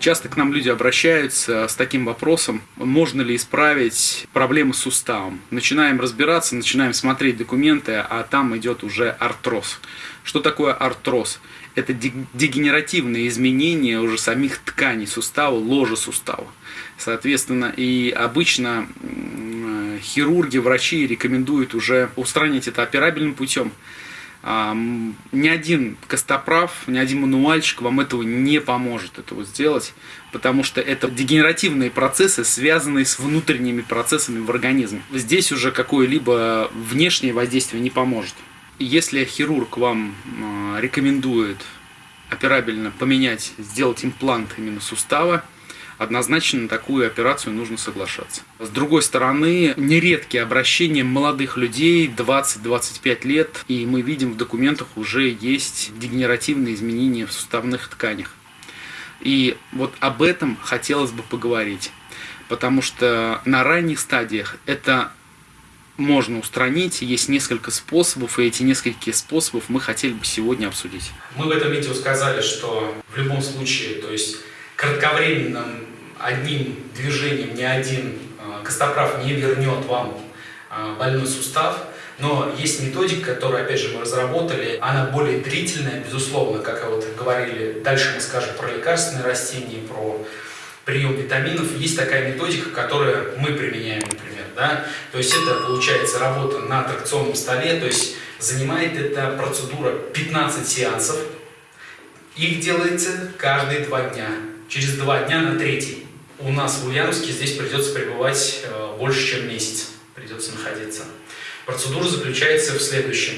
Часто к нам люди обращаются с таким вопросом, можно ли исправить проблемы с суставом. Начинаем разбираться, начинаем смотреть документы, а там идет уже артроз. Что такое артроз? Это дегенеративные изменения уже самих тканей сустава, ложа сустава. Соответственно, и обычно хирурги, врачи рекомендуют уже устранить это операбельным путем. Ни один костоправ, ни один мануальщик вам этого не поможет этого сделать, потому что это дегенеративные процессы, связанные с внутренними процессами в организме. Здесь уже какое-либо внешнее воздействие не поможет. Если хирург вам а, рекомендует операбельно поменять, сделать имплант именно сустава, однозначно на такую операцию нужно соглашаться. С другой стороны, нередкие обращения молодых людей 20-25 лет, и мы видим в документах уже есть дегенеративные изменения в суставных тканях. И вот об этом хотелось бы поговорить, потому что на ранних стадиях это можно устранить, есть несколько способов, и эти несколько способов мы хотели бы сегодня обсудить. Мы в этом видео сказали, что в любом случае, то есть кратковременным одним движением ни один а, костоправ не вернет вам а, больной сустав, но есть методика, которую, опять же, мы разработали. Она более длительная, безусловно, как вот говорили. Дальше мы скажем про лекарственные растения, про прием витаминов. Есть такая методика, которую мы применяем, например. Да? То есть это, получается, работа на аттракционном столе. То есть занимает эта процедура 15 сеансов. Их делается каждые два дня. Через два дня на третий у нас в Ульяновске здесь придется пребывать э, больше, чем месяц. Придется находиться. Процедура заключается в следующем.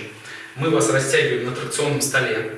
Мы вас растягиваем на тракционном столе.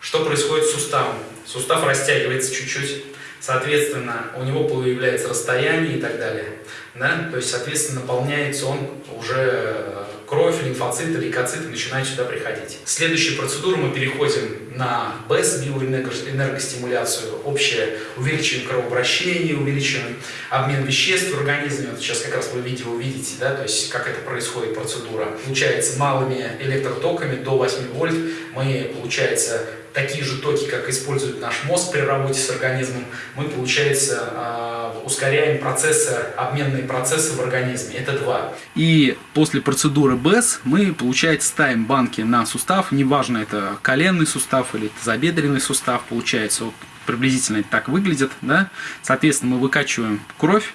Что происходит с суставом? Сустав растягивается чуть-чуть. Соответственно, у него появляется расстояние и так далее. Да? То есть, соответственно, наполняется он уже э, кровь, лимфоциты, лейкоциты начинают сюда приходить. Следующая процедура мы переходим на БЭС, биоэнергостимуляцию, общее увеличиваем кровообращение, увеличиваем обмен веществ в организме. Вот сейчас как раз вы видео увидите, да, то есть как это происходит процедура. Получается малыми электротоками до 8 вольт мы, получается, такие же токи, как использует наш мозг при работе с организмом, мы, получается, а, ускоряем процессы, обменные процессы в организме. Это два. И после процедуры БЭС мы, получается, ставим банки на сустав, неважно, это коленный сустав или тазобедренный сустав, получается, вот приблизительно это так выглядит, да. Соответственно, мы выкачиваем кровь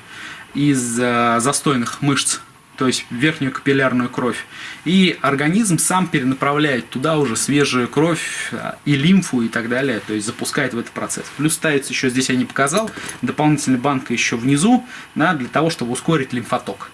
из э, застойных мышц то есть верхнюю капиллярную кровь. И организм сам перенаправляет туда уже свежую кровь а, и лимфу и так далее, то есть запускает в этот процесс. Плюс ставится еще, здесь я не показал, дополнительная банка еще внизу, да, для того, чтобы ускорить лимфоток.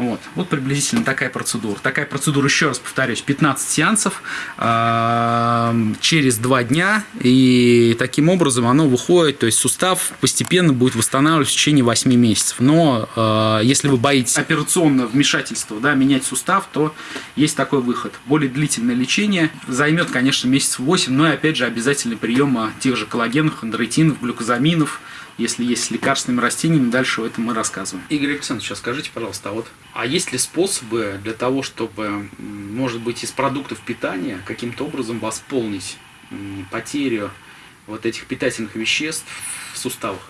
Вот, вот приблизительно такая процедура. Такая процедура, еще раз повторюсь, 15 сеансов э, через 2 дня. И таким образом оно выходит, то есть сустав постепенно будет восстанавливаться в течение 8 месяцев. Но э, если вы боитесь операционного вмешательства, да, менять сустав, то есть такой выход. Более длительное лечение займет, конечно, месяц 8, но и опять же обязательный прием тех же коллагенов, хондроитинов, глюкозаминов, если есть с лекарственными растениями, дальше этом мы рассказываем. Игорь Александрович, сейчас скажите, пожалуйста, а вот, а есть ли способы для того, чтобы, может быть, из продуктов питания каким-то образом восполнить потерю вот этих питательных веществ в суставах?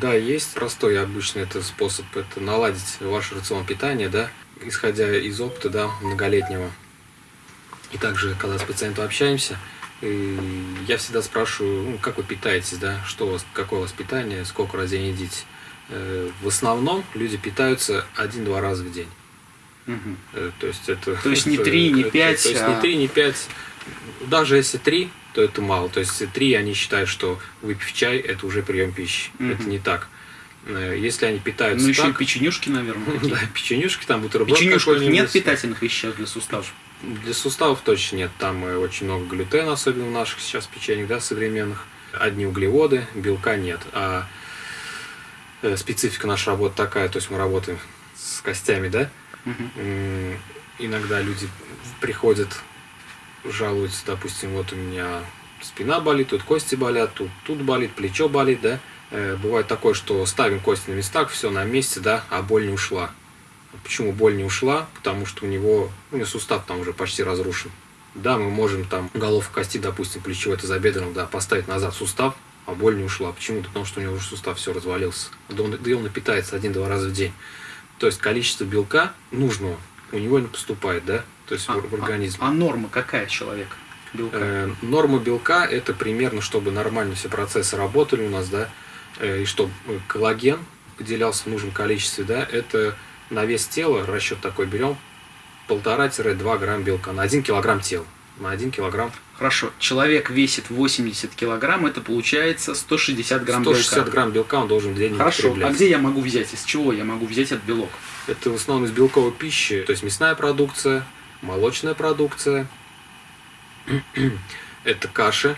Да, есть простой обычный это способ, это наладить ваш рацион питания, да, исходя из опыта, да, многолетнего. И также, когда с пациентом общаемся, я всегда спрашиваю, ну, как вы питаетесь, да, что у вас, какое у вас питание, сколько раз в день едите. Э, в основном люди питаются один-два раза в день. Угу. То есть это... То есть не три, не пять. То есть а... не три, не пять. Даже если три, то это мало. То есть три они считают, что выпив чай, это уже прием пищи. Угу. Это не так. Э, если они питаются Ну, еще и печенюшки, наверное. да, печенюшки, там бутерброд Печенюшках нет питательных веществ для суставов? Для суставов точно нет. Там очень много глютена, особенно в наших сейчас печеньях, да, современных. Одни углеводы, белка нет. А э, специфика нашей работы такая, то есть мы работаем с костями, да. Угу. Иногда люди приходят, жалуются, допустим, вот у меня спина болит, тут кости болят, тут, тут болит, плечо болит, да. Э, бывает такое, что ставим кости на местах, все на месте, да, а боль не ушла. Почему боль не ушла? Потому что у него, у него сустав там уже почти разрушен. Да, мы можем там головку кости, допустим, плечевой тазобедренного, да, поставить назад сустав, а боль не ушла. Почему? Потому что у него уже сустав все развалился. Да он, да он питается один-два раза в день. То есть количество белка нужного у него не поступает, да? То есть А, в, в организм. А, а норма какая человека? Белка. Э, норма белка это примерно, чтобы нормально все процессы работали у нас, да, э, и чтобы коллаген выделялся в нужном количестве, да, это на вес тела, расчет такой берем, 1,5-2 грамм белка на 1 килограмм тела. На 1 килограмм Хорошо, человек весит 80 килограмм, это получается 160 грамм 160 белка. грамм белка он должен в день Хорошо, употреблять. а где я могу взять, из чего я могу взять этот белок? Это в основном из белковой пищи, то есть мясная продукция, молочная продукция, это каши,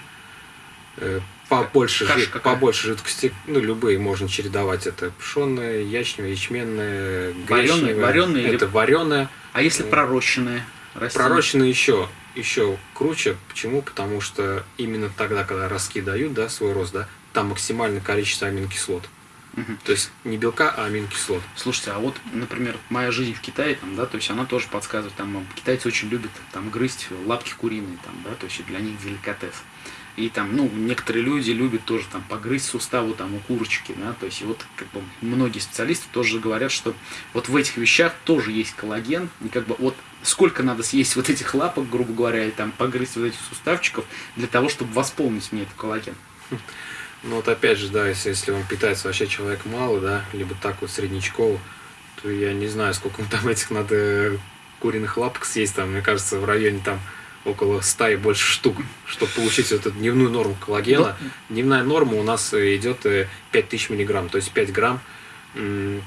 э, побольше, Каша какая? побольше жидкости, ну любые можно чередовать, это пшеная, ячневая, ячменная, Варёная- гречневая, варёная или- это вареная, А если Ну, пророщенные растения? пророщенная еще еще круче, почему? Потому что именно тогда, когда ростки дают, да, свой рост, да, там максимальное количество аминокислот. Мгм. То есть не белка, а аминокислот. Слушайте, а вот, например, моя жизнь в Китае, там, да, то есть она тоже подсказывает, там, китайцы очень любят там грызть лапки куриные, там, да, то есть для них деликатес. И там, ну, некоторые люди любят тоже там погрызть суставу там у курочки, да, то есть вот как бы многие специалисты тоже говорят, что вот в этих вещах тоже есть коллаген, и как бы вот сколько надо съесть вот этих лапок, грубо говоря, и там погрызть вот этих суставчиков для того, чтобы восполнить мне этот коллаген. Ну вот опять же, да, если, если он питается вообще человек мало, да, либо так вот среднечково, то я не знаю, сколько там этих надо куриных лапок съесть, там, мне кажется, в районе там около 100 и больше штук, чтобы получить эту дневную норму коллагена. Дневная норма у нас э, идет э, 5000 миллиграмм, то есть 5 грамм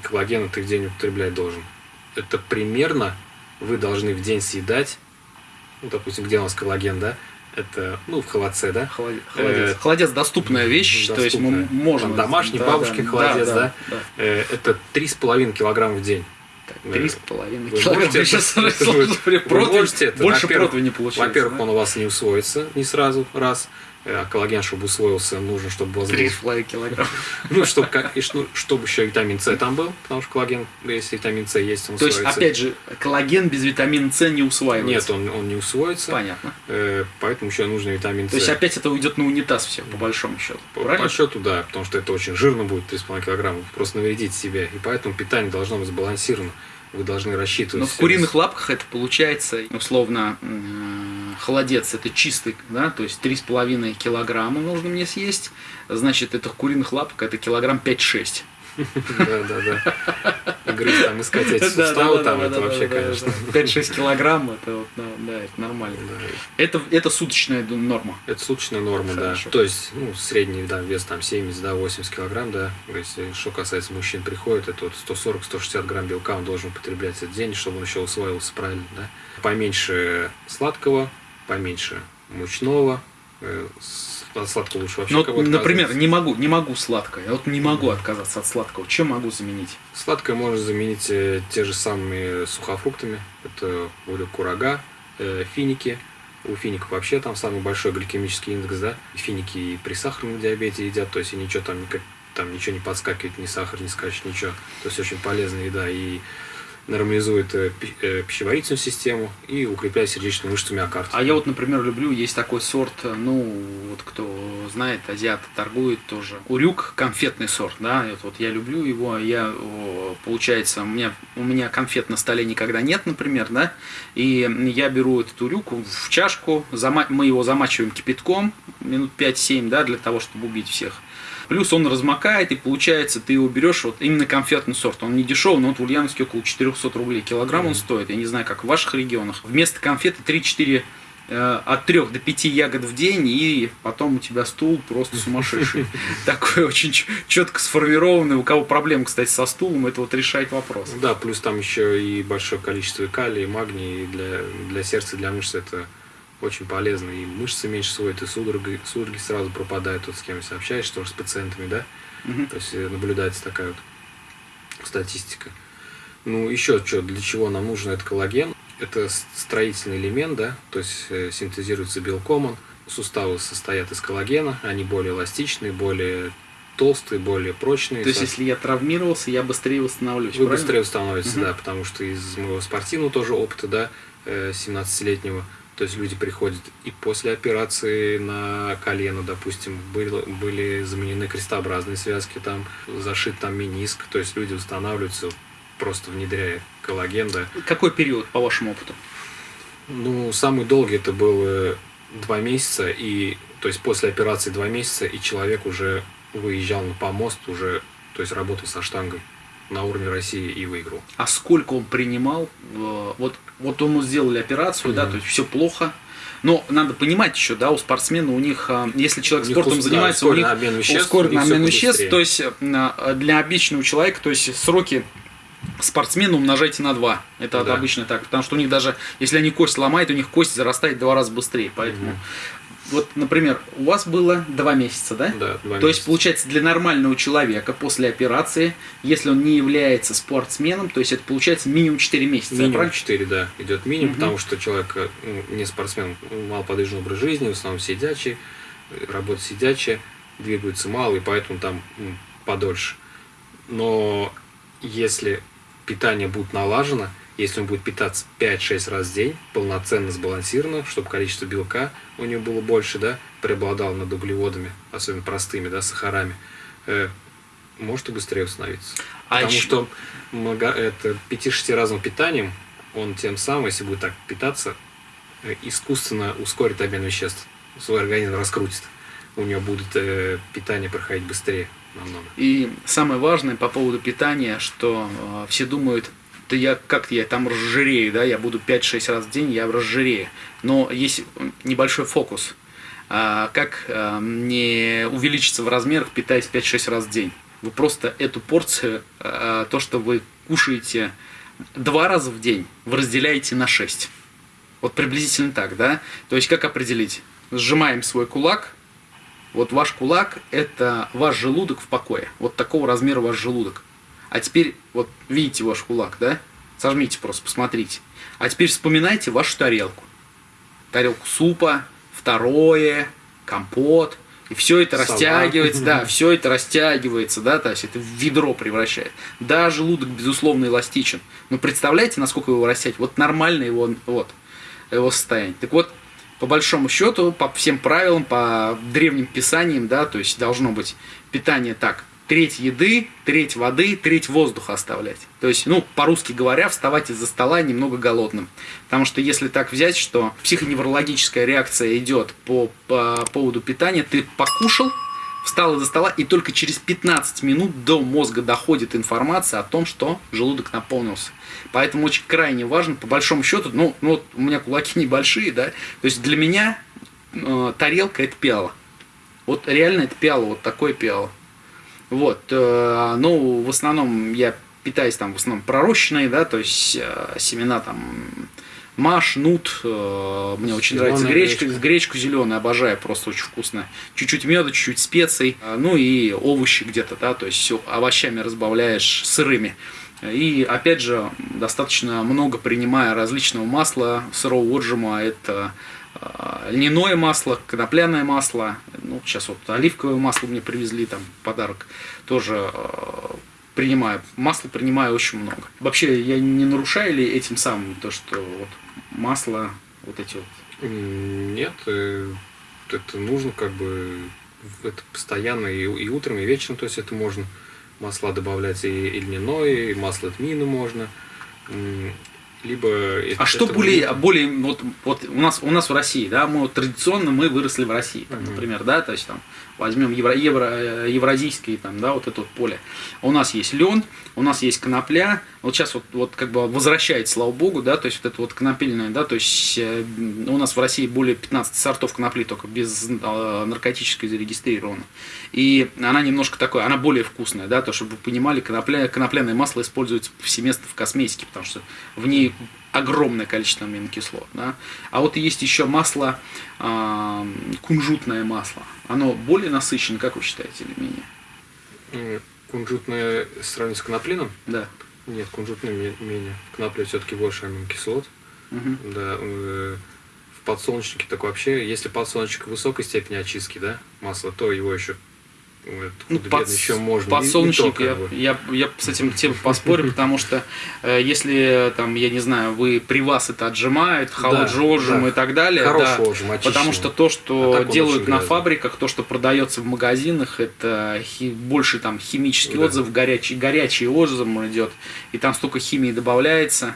коллагена ты в день употреблять должен. Это примерно вы должны в день съедать, ну, допустим, где у нас коллаген, да, это, ну, в холодце, да, Холодец. Э, Холодец доступная вещь, то есть мы доступная. можем... Там домашний бабушкин холодец, да? да. Э, это 3,5 килограмма в день. Три с половиной килограмма. Сейчас сразу? Больше Во-первых- противня получается. Во-первых, он у вас не усвоится не сразу, раз. А коллаген, чтобы усвоился, нужно, чтобы вас Три половиной килограмма. Ну, чтобы, как- и что- чтобы еще витамин С там был, потому что коллаген, если витамин С есть, он То есть, усвоится. опять же, коллаген без витамина С не усваивается. Нет, он, он не усвоится, Понятно. э, поэтому еще нужно витамин С. То есть опять это уйдет на унитаз все, по большому счету. По, Правильно? по счету, да, потому что это очень жирно будет, 3,5 килограмма, просто навредить себе. И поэтому питание должно быть сбалансировано. Вы должны рассчитывать. Но в куриных лапках это получается, условно, холодец это чистый, да, то есть 3,5 килограмма нужно мне съесть, значит, это куриных лапок это килограмм 5-6. Да, да, да. И грызть там, искать суставы там, это вообще, конечно. 5-6 килограмм, это нормально. Это, это суточная норма. Это суточная норма, да. То есть, ну, средний да, вес там 70, да, 80 килограмм, да. Если что касается мужчин приходит, это вот 140-160 грамм белка он должен употреблять этот день, чтобы он еще усваивался правильно, да. Поменьше сладкого, поменьше мучного, э, от сладкого лучше вообще Ну, например, не могу, не могу сладкое. Я вот не могу отказаться от сладкого. Чем могу заменить? Сладкое можно заменить э, те же самыми сухофруктами. Это говорю, курага, э, финики. У фиников вообще там самый большой гликемический индекс, да. Финики и при сахарном диабете едят, то есть и ничего там, никак, там ничего не подскакивает, ни сахар не скачет, ничего. То есть очень полезная еда и нормализует э, э, пищеварительную систему и укрепляет сердечную мышцу миокард. А я вот, например, люблю, есть такой сорт, э, ну, вот кто знает, азиаты торгуют тоже. Урюк, конфетный сорт, да, вот, вот я люблю его, я, о, получается, у меня, у меня конфет на столе никогда нет, например, да, и я беру этот урюк в чашку, мы его замачиваем кипятком минут 5-7, да, для того, чтобы убить всех. Плюс он размокает, и получается, ты его берешь, вот именно конфетный сорт. Он не дешевый, но вот в Ульяновске около 400 рублей килограмм он стоит. Я не знаю, как в ваших регионах. Вместо конфеты 3-4 э, от 3 до 5 ягод в день, и потом у тебя стул просто сумасшедший. Такой очень четко сформированный. У кого проблемы, кстати, со стулом, это вот решает вопрос. Да, плюс там еще и большое количество калия, и магния, и для, для сердца, для мышц это очень полезно. И мышцы меньше сводят, и судороги, судороги сразу пропадают. Вот с кем если общаешься, тоже с пациентами, да? Мгм. То есть э, наблюдается такая вот статистика. Ну, еще что, для чего нам нужен этот коллаген? Это строительный элемент, да, то есть э, синтезируется белком он. Суставы состоят из коллагена, они более эластичные, более толстые, более прочные. То есть, если я травмировался, я быстрее восстановлюсь. вы правильно? быстрее становитесь, Мгм. да, потому что из моего спортивного тоже опыта, да, э, 17-летнего, То есть люди приходят и после операции на колено, допустим, были, были заменены крестообразные связки, там зашит там миниск. То есть люди устанавливаются просто внедряя коллаген. Да. Какой период, по вашему опыту? Ну, самый долгий это был два месяца, и то есть после операции два месяца, и человек уже выезжал на помост, уже, то есть работал со штангой на уровне России и выиграл. А сколько он принимал? Э, вот, вот ему сделали операцию, mm-hmm. да, то есть все плохо. Но надо понимать еще, да, у спортсмена у них, э, если человек у спортом занимается, у них обмен веществ, ускоренный обмен веществ, то есть э, для обычного человека, то есть сроки спортсмена умножайте на 2. Это да. обычно так. Потому что у них даже, если они кость ломают, у них кость зарастает два раза быстрее. Поэтому, mm-hmm. Вот, например, у вас было 2 месяца, да? Да, 2 То месяца. есть, получается, для нормального человека после операции, если он не является спортсменом, то есть это получается минимум 4 месяца. Минимум 4, да, идет минимум, mm-hmm. потому что человек ну, не спортсмен, малоподвижный образ жизни, в основном сидячий, работа сидячая, двигается мало, и поэтому там ну, подольше. Но если питание будет налажено, если он будет питаться 5-6 раз в день, полноценно сбалансированно, чтобы количество белка у него было больше, да, преобладало над углеводами, особенно простыми, да, сахарами, э, может и быстрее установиться. А Потому еще... что это 5-6 разным питанием, он тем самым, если будет так питаться, э, искусственно ускорит обмен веществ, свой организм раскрутит. У него будет э, питание проходить быстрее намного. И самое важное по поводу питания, что э, все думают, да я как я там разжирею, да, я буду 5-6 раз в день, я разжирею. Но есть небольшой фокус. А, как а, не увеличиться в размерах, питаясь 5-6 раз в день? Вы просто эту порцию, а, то, что вы кушаете два раза в день, вы разделяете на 6. Вот приблизительно так, да? То есть как определить? Сжимаем свой кулак, вот ваш кулак – это ваш желудок в покое. Вот такого размера ваш желудок. А теперь, вот видите ваш кулак, да? Сожмите просто, посмотрите. А теперь вспоминайте вашу тарелку. Тарелку супа, второе, компот. И все это Салат. растягивается, да, все это растягивается, да, то есть это в ведро превращает. Да, желудок, безусловно, эластичен. Но представляете, насколько его растягивать? Вот нормально его, вот, его состояние. Так вот, по большому счету, по всем правилам, по древним писаниям, да, то есть должно быть питание так, треть еды, треть воды, треть воздуха оставлять. То есть, ну, по-русски говоря, вставать из-за стола немного голодным. Потому что если так взять, что психоневрологическая реакция идет по, по поводу питания, ты покушал, встал из-за стола, и только через 15 минут до мозга доходит информация о том, что желудок наполнился. Поэтому очень крайне важно, по большому счету, ну, ну вот у меня кулаки небольшие, да, то есть для меня э, тарелка это пиала. Вот реально это пиала, вот такое пиало. Вот, э, ну, в основном я питаюсь там в основном пророщенные, да, то есть э, семена там маш, нут, э, мне очень Зеленая нравится гречка, гречка, гречку зеленую обожаю, просто очень вкусно. Чуть-чуть меда, чуть-чуть специй, ну и овощи где-то, да, то есть все овощами разбавляешь сырыми. И опять же, достаточно много принимая различного масла, сырого отжима, это льняное масло, конопляное масло, ну, сейчас вот оливковое масло мне привезли, там, подарок, тоже э, принимаю. Масло принимаю очень много. Вообще, я не нарушаю ли этим самым то, что вот масло, вот эти вот? Нет, э, это нужно как бы, это постоянно и, и утром, и вечером, то есть это можно масла добавлять и, и льняное, и масло тмина можно. Либо а что более, более вот, вот у нас у нас в России, да, мы вот, традиционно мы выросли в России, там, uh-huh. например, да, то есть там возьмем евро, евро, евразийское там, да, вот это вот поле. У нас есть лен, у нас есть конопля, вот сейчас вот, вот как бы возвращается, слава богу, да, то есть вот это вот конопельное, да, то есть э, у нас в России более 15 сортов конопли, только без э, наркотической зарегистрировано. И она немножко такое, она более вкусная, да, то, чтобы вы понимали, конопля, конопляное масло используется повсеместно в косметике, потому что в ней огромное количество аминокислот. Да? А вот есть еще масло, э, кунжутное масло. Оно более насыщенное, как вы считаете, или менее? Кунжутное сравнить с коноплином? Да. Нет, кунжутное менее. Конопля все-таки больше аминокислот. Угу. Да, э, подсолнечнике так вообще, если подсолнечник высокой степени очистки, да, масла, то его еще ну, под, еще можно. Подсолнечник, то, я, бы. я, я с этим тем поспорю, потому что э, если там, я не знаю, вы при вас это отжимают, холод да, отжим да. и так далее, да, отжим, потому что то, что а делают на фабриках, то, что продается в магазинах, это хи, больше там химический да. отзыв, горячий, горячий отзыв идет, и там столько химии добавляется.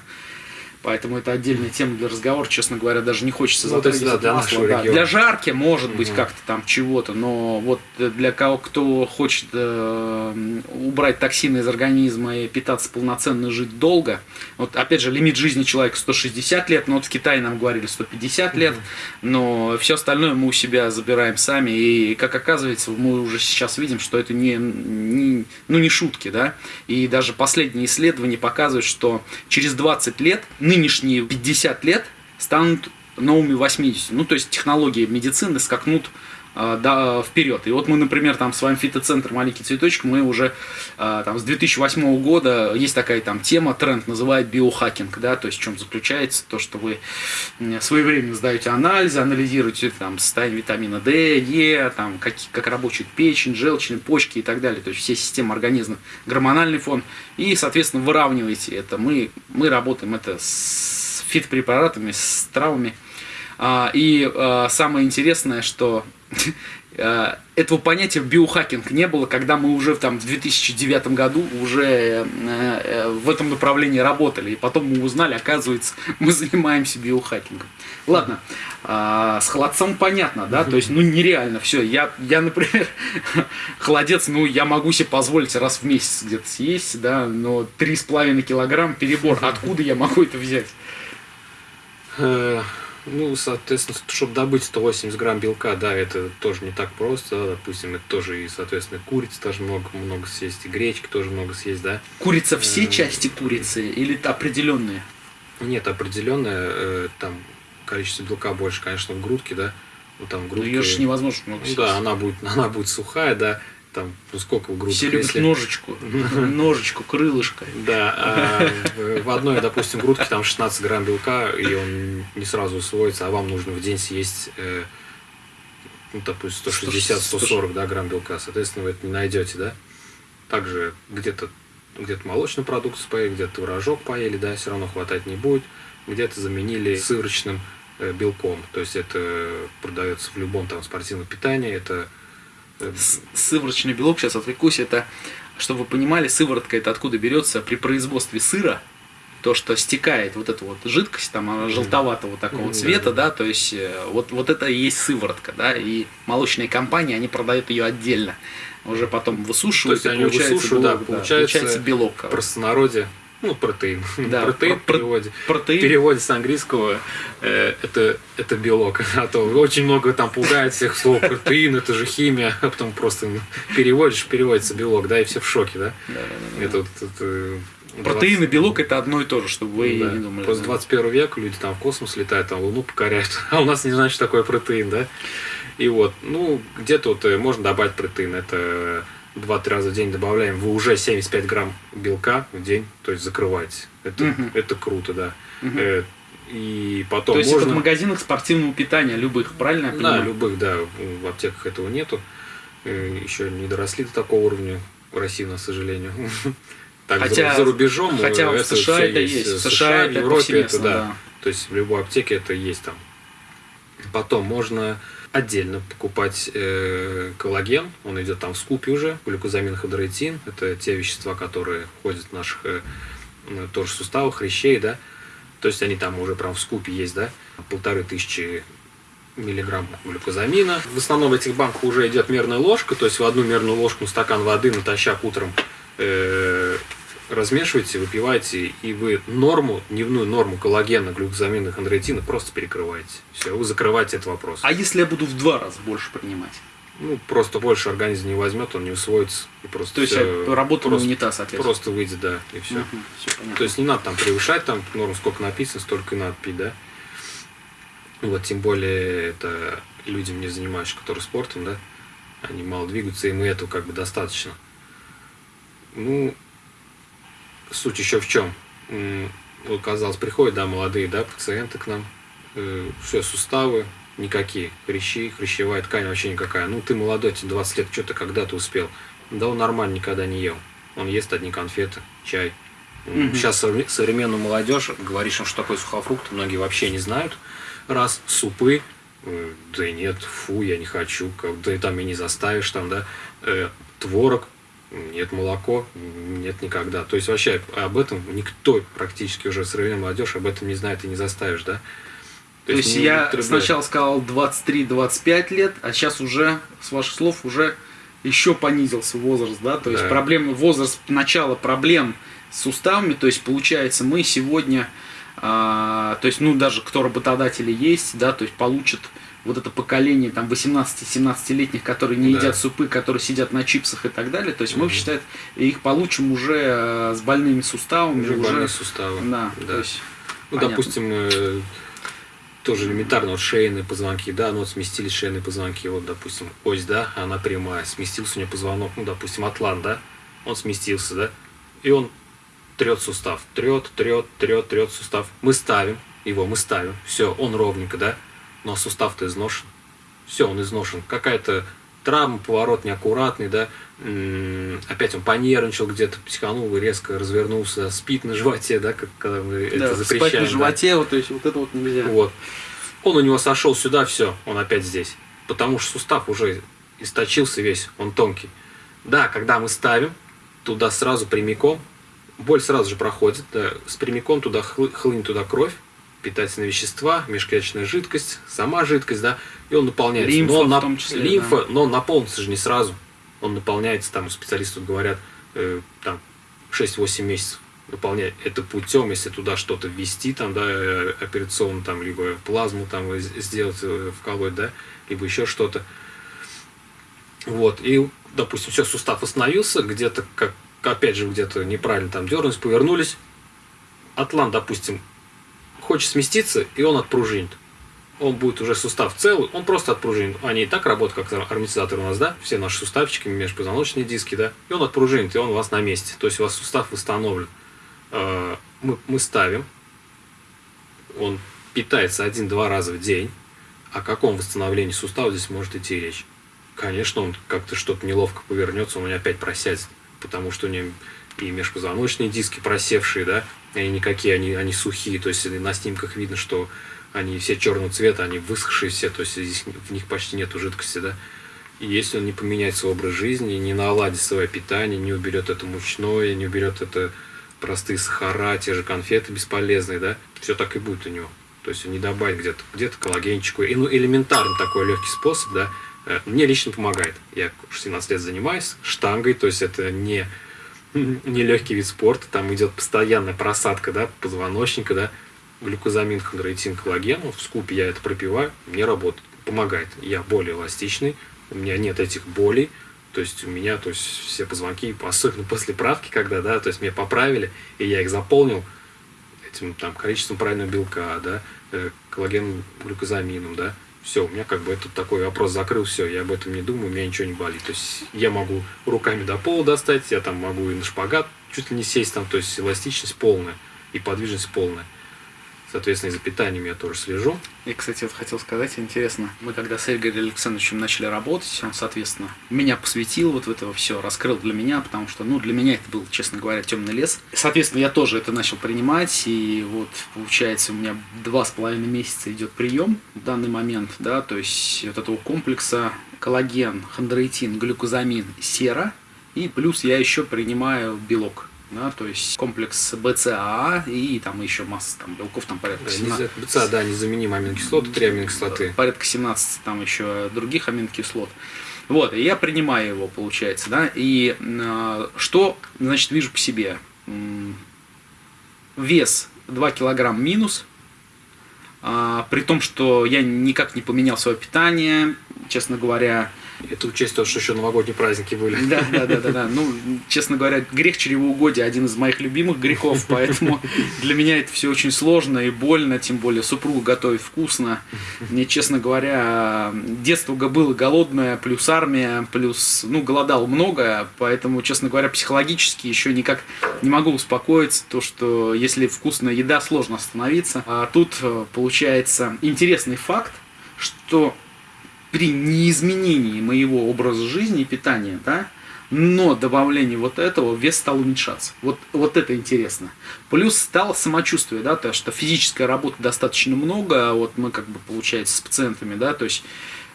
Поэтому это отдельная тема для разговора, честно говоря, даже не хочется ну, затрагивать да, для масло. Да. Для жарки может угу. быть как-то там чего-то, но вот для кого, кто хочет э, убрать токсины из организма и питаться полноценно, жить долго, вот опять же лимит жизни человека 160 лет, но вот в Китае нам говорили 150 угу. лет, но все остальное мы у себя забираем сами, и как оказывается, мы уже сейчас видим, что это не, не ну не шутки, да, и даже последние исследования показывают, что через 20 лет нынешние 50 лет станут новыми 80. Ну, то есть технологии медицины скакнут да, вперед. И вот мы, например, там с вами фитоцентр «Маленький цветочек», мы уже э, там, с 2008 года, есть такая там тема, тренд, называют биохакинг, да, то есть в чем заключается то, что вы своевременно сдаете анализы, анализируете там состояние витамина D, Е, там, как, как работает печень, желчные, почки и так далее, то есть все системы организма, гормональный фон, и, соответственно, выравниваете это. Мы, мы работаем это с фитопрепаратами, с травами. А, и а, самое интересное, что а, этого понятия биохакинг не было, когда мы уже там, в 2009 году уже э, э, в этом направлении работали. И потом мы узнали, оказывается, мы занимаемся биохакингом. Ладно, с холодцом понятно, да, то есть, ну, нереально все. Я, я, например, холодец, ну, я могу себе позволить раз в месяц где-то съесть, да, но 3,5 килограмм перебор. Откуда я могу это взять? Э, ну, соответственно, чтобы добыть 180 грамм белка, да, это тоже не так просто. Да, допустим, это тоже и, соответственно, курицы тоже много, много съесть, и гречки тоже много съесть, да. Курица все части курицы или определенные? Нет, определенная, там количество белка больше, конечно, в грудке, да. Ну, там грудка, ее же невозможно много ну, Да, она будет, она будет сухая, да. Там, ну сколько в грудке? Все любят если... ножечку, ножечку, крылышко. Да, а в одной, допустим, грудке там 16 грамм белка, и он не сразу усвоится, а вам нужно в день съесть, э, ну, допустим, 160-140 да, грамм белка. Соответственно, вы это не найдете, да. Также где-то где-то молочную продукцию поели, где-то творожок поели, да, все равно хватать не будет где-то заменили сыворочным э, белком. То есть это продается в любом там спортивном питании. Это э, сыворочный белок, сейчас отвлекусь, это, чтобы вы понимали, сыворотка это откуда берется при производстве сыра, то, что стекает вот эта вот жидкость, там, она желтоватого такого цвета, да, то есть э, вот, вот это и есть сыворотка, да, и молочные компании, они продают ее отдельно, уже потом высушивают, то есть и получается, высушивают, белок, да, получается, да, получается белок. В простонародье ну, протеин. Да, протеин про, в переводе. Протеин. В переводе с английского э, это, это белок. А то очень много там пугает всех слов. Протеин, это же химия. А потом просто переводишь, переводится белок, да, и все в шоке, да? Да, да, да. Это, это, это, 20... Протеин и белок это одно и то же, чтобы вы да. не думали. После 21 века люди там в космос летают, там Луну покоряют, а у нас не знают, что такое протеин, да? И вот, ну, где-то вот э, можно добавить протеин. Это 2-3 раза в день добавляем, вы уже 75 грамм белка в день, то есть закрываете. Это, угу. это круто, да. Угу. Э, и потом То есть можно... это в магазинах спортивного питания, любых, правильно я понимаю? Да, любых, да. В аптеках этого нету. Э, еще не доросли до такого уровня в России, к сожалению. Так, хотя, за рубежом хотя это в США это есть. В США, США это Европе это да. да. То есть в любой аптеке это есть там. Потом можно отдельно покупать э, коллаген, он идет там в скупе уже, глюкозамин, хидроитин, это те вещества, которые входят в наших э, тоже суставах, хрящей, да, то есть они там уже прям в скупе есть, да, полторы тысячи миллиграмм глюкозамина. В основном в этих банках уже идет мерная ложка, то есть в одну мерную ложку стакан воды натощак утром э, размешиваете, выпиваете, и вы норму, дневную норму коллагена, глюкозамина, хондроитина просто перекрываете. Все, вы закрываете этот вопрос. А если я буду в два раза больше принимать? Ну, просто больше организм не возьмет, он не усвоится. И просто То есть все, работа просто, унитаз, соответственно. Просто выйдет, да, и все. Угу, все То есть не надо там превышать, там норму сколько написано, столько и надо пить, да. Вот, тем более, это людям, не занимающимся, которые спортом, да, они мало двигаются, им и этого как бы достаточно. Ну, суть еще в чем? Вот, казалось, приходят, да, молодые, да, пациенты к нам, э, все, суставы, Никакие. Хрящи, хрящевая ткань вообще никакая. Ну, ты молодой, тебе 20 лет, что ты когда-то успел? Да он нормально никогда не ел. Он ест одни конфеты, чай. Мгм. Сейчас совре- современную молодежь, говоришь им, что такое сухофрукт, многие вообще не знают. Раз, супы, э, да и нет, фу, я не хочу, как, да и там и не заставишь, там, да, Э, творог, нет, молоко, нет никогда. То есть вообще об этом никто практически уже современная молодежь об этом не знает и не заставишь, да. То есть не я употребляют. сначала сказал 23-25 лет, а сейчас уже, с ваших слов, уже еще понизился возраст, да? То есть Да. проблемы, возраст начала проблем с суставами, то есть получается мы сегодня, а, то есть ну даже кто работодатели есть, да, то есть получат вот это поколение там 18-17-летних, которые не Да. едят супы, которые сидят на чипсах и так далее, то есть мы, Мгм. считает, их получим уже э, с больными суставами, Уже уже, больные суставы. да, Да. то есть Ну, Понятно. допустим, э, тоже элементарно, вот шейные позвонки, да, ну вот сместились шейные позвонки, вот, допустим, ось, да, она прямая, сместился у нее позвонок, ну, допустим, атлант, да, он сместился, да, и он трет сустав, трет, трет, трет, трет сустав. Мы ставим его, мы ставим, все, он ровненько, да, но сустав-то изношен. Все, он изношен. Какая-то травма, поворот неаккуратный, да, опять он понервничал где-то, психанул, резко развернулся, спит на животе, да, как когда мы да, это запрещаем. спать на да. животе, вот, то есть вот это вот нельзя. Вот. Он у него сошел сюда, все, он опять здесь. Потому что сустав уже источился весь, он тонкий. Да, когда мы ставим, туда сразу прямиком, боль сразу же проходит, да, с прямиком туда хлы- хлынет туда кровь, питательные вещества, межклеточная жидкость, сама жидкость, да, и он наполняется. Лимфа но он в на- том числе, лимфа, но он наполнится же не сразу. Он наполняется, там специалисты говорят, э, там 6-8 месяцев наполнять это путем, если туда что-то ввести, там, да, э, операционно, там, либо плазму там э, сделать, э, вколоть, да, либо еще что-то. Вот, и, допустим, все, сустав остановился, где-то, как, опять же, где-то неправильно там дернулись, повернулись. Атлант, допустим, хочет сместиться, и он отпружинит. Он будет уже сустав целый, он просто отпружинит. Они и так работают как амортизаторы у нас, да, все наши суставчики, межпозвоночные диски, да, и он отпружинит, и он у вас на месте. То есть у вас сустав восстановлен. Э, Мы, мы ставим, он питается один-два раза в день. О каком восстановлении сустава здесь может идти речь? Конечно, он как-то что-то неловко повернется, он опять просядет, потому что у него и межпозвоночные диски просевшие, да, они никакие, они, они сухие, то есть на снимках видно, что они все черного цвета, они высохшие все, то есть здесь в них почти нету жидкости, да. И если он не поменяет свой образ жизни, не наладит свое питание, не уберет это мучное, не уберет это простые сахара, те же конфеты бесполезные, да, все так и будет у него. То есть не добавить где-то где коллагенчику. И ну, элементарный такой легкий способ, да, э, мне лично помогает. Я 17 лет занимаюсь штангой, то есть это не, не легкий вид спорта, там идет постоянная просадка, да, позвоночника, да, глюкозамин, хондроитин, коллаген, ну, в скупе я это пропиваю, мне работает, помогает. Я более эластичный, у меня нет этих болей, то есть у меня, то есть все позвонки, особенно после правки, когда, да, то есть меня поправили, и я их заполнил этим там количеством правильного белка, да, э, коллагеном, глюкозамином, да, все, у меня как бы этот такой вопрос закрыл, все, я об этом не думаю, у меня ничего не болит. То есть я могу руками до пола достать, я там могу и на шпагат чуть ли не сесть там, то есть эластичность полная и подвижность полная. Соответственно, и за питанием я тоже слежу. И, кстати, вот хотел сказать, интересно, мы когда с Игорем Александровичем начали работать, он, соответственно, меня посвятил вот в это все, раскрыл для меня, потому что, ну, для меня это был, честно говоря, темный лес. Соответственно, я тоже это начал принимать, и вот, получается, у меня два с половиной месяца идет прием в данный момент, да, то есть вот этого комплекса коллаген, хондроитин, глюкозамин, сера, и плюс я еще принимаю белок. Да, то есть комплекс БЦАА и там еще масса там, белков, там порядка Да, 17. нельзя- БЦА, да, незаменимые аминокислоты, три аминокислоты. порядка 17 там еще других аминокислот. Вот, и я принимаю его, получается, да, и э, что, значит, вижу по себе? Вес 2 килограмм минус, а, при том, что я никак не поменял свое питание, честно говоря, Это учесть то, что еще новогодние праздники были. да, да, да, да, да. Ну, честно говоря, грех чревоугодия один из моих любимых грехов, поэтому для меня это все очень сложно и больно, тем более супруга готовит вкусно. Мне, честно говоря, детство было голодное, плюс армия, плюс, ну, голодал много, поэтому, честно говоря, психологически еще никак не могу успокоиться, то, что если вкусная еда, сложно остановиться. А тут э, получается интересный факт, что при неизменении моего образа жизни и питания, да, но добавление вот этого вес стал уменьшаться. Вот, вот это интересно. Плюс стало самочувствие, да, то, что физическая работа достаточно много, а вот мы как бы получается с пациентами, да, то есть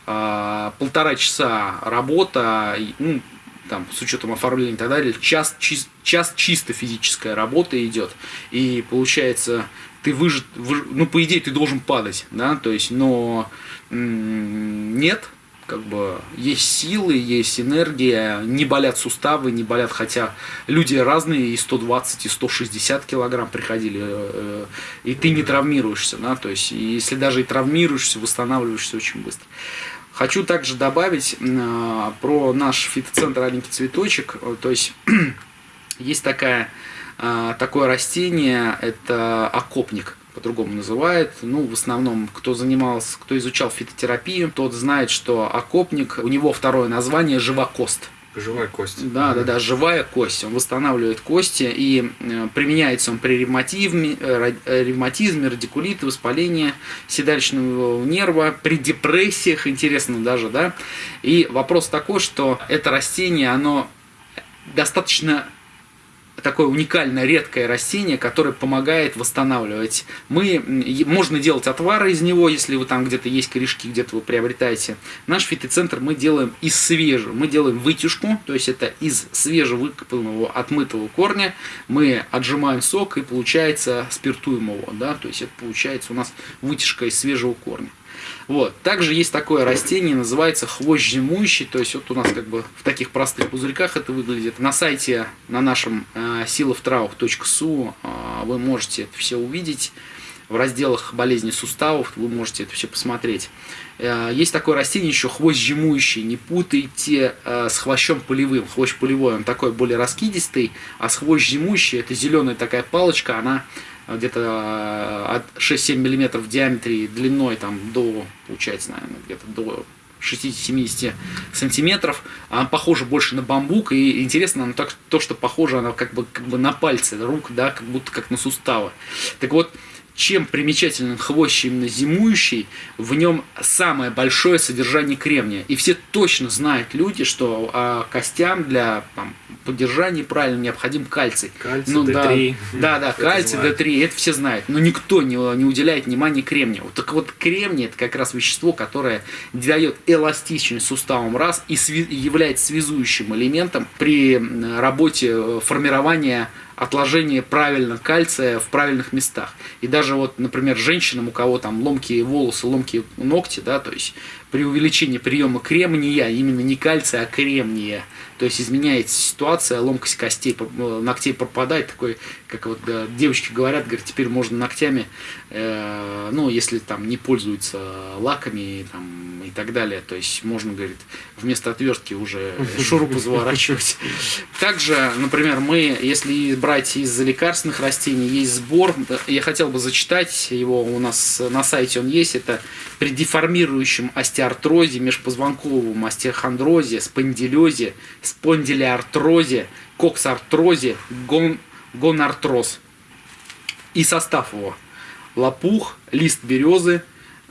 э, полтора часа работа, ну, там, с учетом оформления и так далее, час, час, час чисто физическая работа идет. И получается, ты выжит, выж, ну, по идее, ты должен падать, да, то есть, но нет, как бы есть силы, есть энергия, не болят суставы, не болят, хотя люди разные, и 120, и 160 килограмм приходили, э, и ты не травмируешься, да, то есть, если даже и травмируешься, восстанавливаешься очень быстро. Хочу также добавить э, про наш фитоцентр «Аленький цветочек», то есть, есть такая, э, такое растение, это окопник, по-другому называют. Ну, в основном, кто занимался, кто изучал фитотерапию, тот знает, что окопник, у него второе название – живокост. Живая кость. Да, да, да, живая кость. Он восстанавливает кости и э, применяется он при ревматизме, э, ревматизме, радикулите, воспалении седалищного нерва, при депрессиях, интересно даже, да. И вопрос такой, что это растение, оно достаточно такое уникальное, редкое растение, которое помогает восстанавливать. Мы, можно делать отвары из него, если вы там где-то есть корешки, где-то вы приобретаете. Наш фитоцентр мы делаем из свежего, мы делаем вытяжку, то есть это из свежевыкопанного, отмытого корня, мы отжимаем сок и получается спиртуем его, да, то есть это получается у нас вытяжка из свежего корня. Вот. Также есть такое растение, называется хвощ зимующий, то есть вот у нас как бы в таких простых пузырьках это выглядит. На сайте, на нашем э, силовтраух.су э, вы можете это все увидеть. В разделах болезни суставов вы можете это все посмотреть. Э, есть такое растение еще хвощ зимующий. Не путайте э, с хвощом полевым. Хвощ полевой, он такой более раскидистый, а с хвощ зимующий, это зеленая такая палочка, она где-то э, от 6-7 мм в диаметре длиной там до, получается, наверное, где-то до 60-70 сантиметров. Она похожа больше на бамбук. И интересно, она так, то, что похоже, она как бы, как бы на пальцы рук, да, как будто как на суставы. Так вот, чем примечателен хвощ именно зимующий, в нем самое большое содержание кремния. И все точно знают люди, что а, костям для там, поддержания правильно необходим кальций. Кальций, ну, D3. Да, да, да кальций, D3, это все знают. Но никто не, не уделяет внимания кремнию. Вот, так вот, кремний это как раз вещество, которое дает эластичность суставам раз и сви- является связующим элементом при работе э, формирования отложение правильно кальция в правильных местах. И даже вот, например, женщинам, у кого там ломкие волосы, ломкие ногти, да, то есть при увеличении приема кремния, именно не кальция, а кремния, то есть изменяется ситуация, ломкость костей, э, ногтей пропадает, такой, как вот да, девочки говорят, говорят, теперь можно ногтями, э, ну, если там не пользуются лаками там, и так далее, то есть можно, говорит, вместо отвертки уже шурупы заворачивать. Также, например, мы, если брать из лекарственных растений, есть сбор, я хотел бы зачитать его, у нас на сайте он есть, это при деформирующем остеоартрозе, межпозвонковом остеохондрозе, спондилезе, спондилиартрозе, коксартрозе, гон, гонартроз. И состав его. Лопух, лист березы,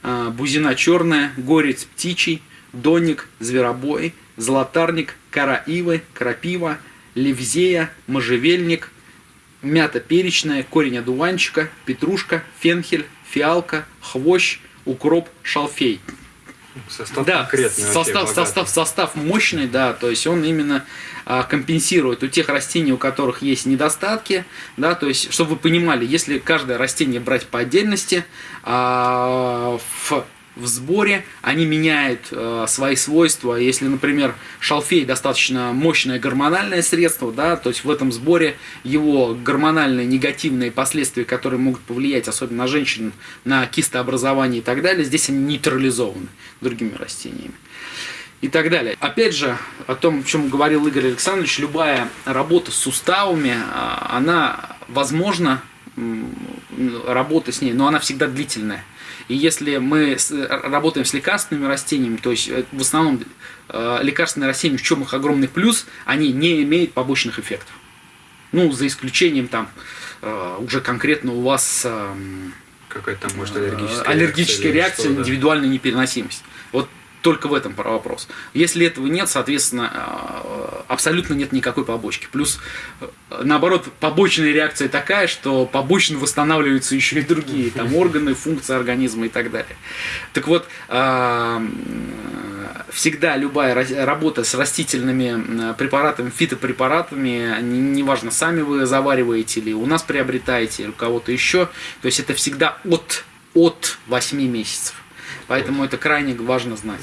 а, бузина черная, горец птичий, доник, зверобой, золотарник, кора ивы, крапива, левзея, можжевельник, мята перечная, корень одуванчика, петрушка, фенхель, фиалка, хвощ, укроп, шалфей. Состав да, конкретный. Состав, состав, состав мощный, да, то есть он именно а, компенсирует у тех растений, у которых есть недостатки, да, то есть, чтобы вы понимали, если каждое растение брать по отдельности, а, в в сборе, они меняют э, свои свойства. Если, например, шалфей достаточно мощное гормональное средство, да, то есть в этом сборе его гормональные негативные последствия, которые могут повлиять, особенно на женщин, на кистообразование и так далее, здесь они нейтрализованы другими растениями и так далее. Опять же, о том, о чем говорил Игорь Александрович, любая работа с суставами, а, она возможна, работа с ней, но она всегда длительная. И если мы работаем с лекарственными растениями, то есть э, в основном э, лекарственные растения, в чем их огромный плюс, они не имеют побочных эффектов. Ну, за исключением там э, уже конкретно у вас Какая-то может аллергическая, аллергическая реакция, что, да. индивидуальная непереносимость. Вот только в этом вопрос. Если этого нет, соответственно, э, абсолютно нет никакой побочки. Плюс, э, наоборот, побочная реакция такая, что побочно восстанавливаются еще и другие там органы, функции организма и так далее. Так вот, э, всегда любая работа с растительными препаратами, фитопрепаратами, неважно, сами вы завариваете или у нас приобретаете, или у кого-то еще, то есть это всегда от, от 8 месяцев. Поэтому это крайне важно знать.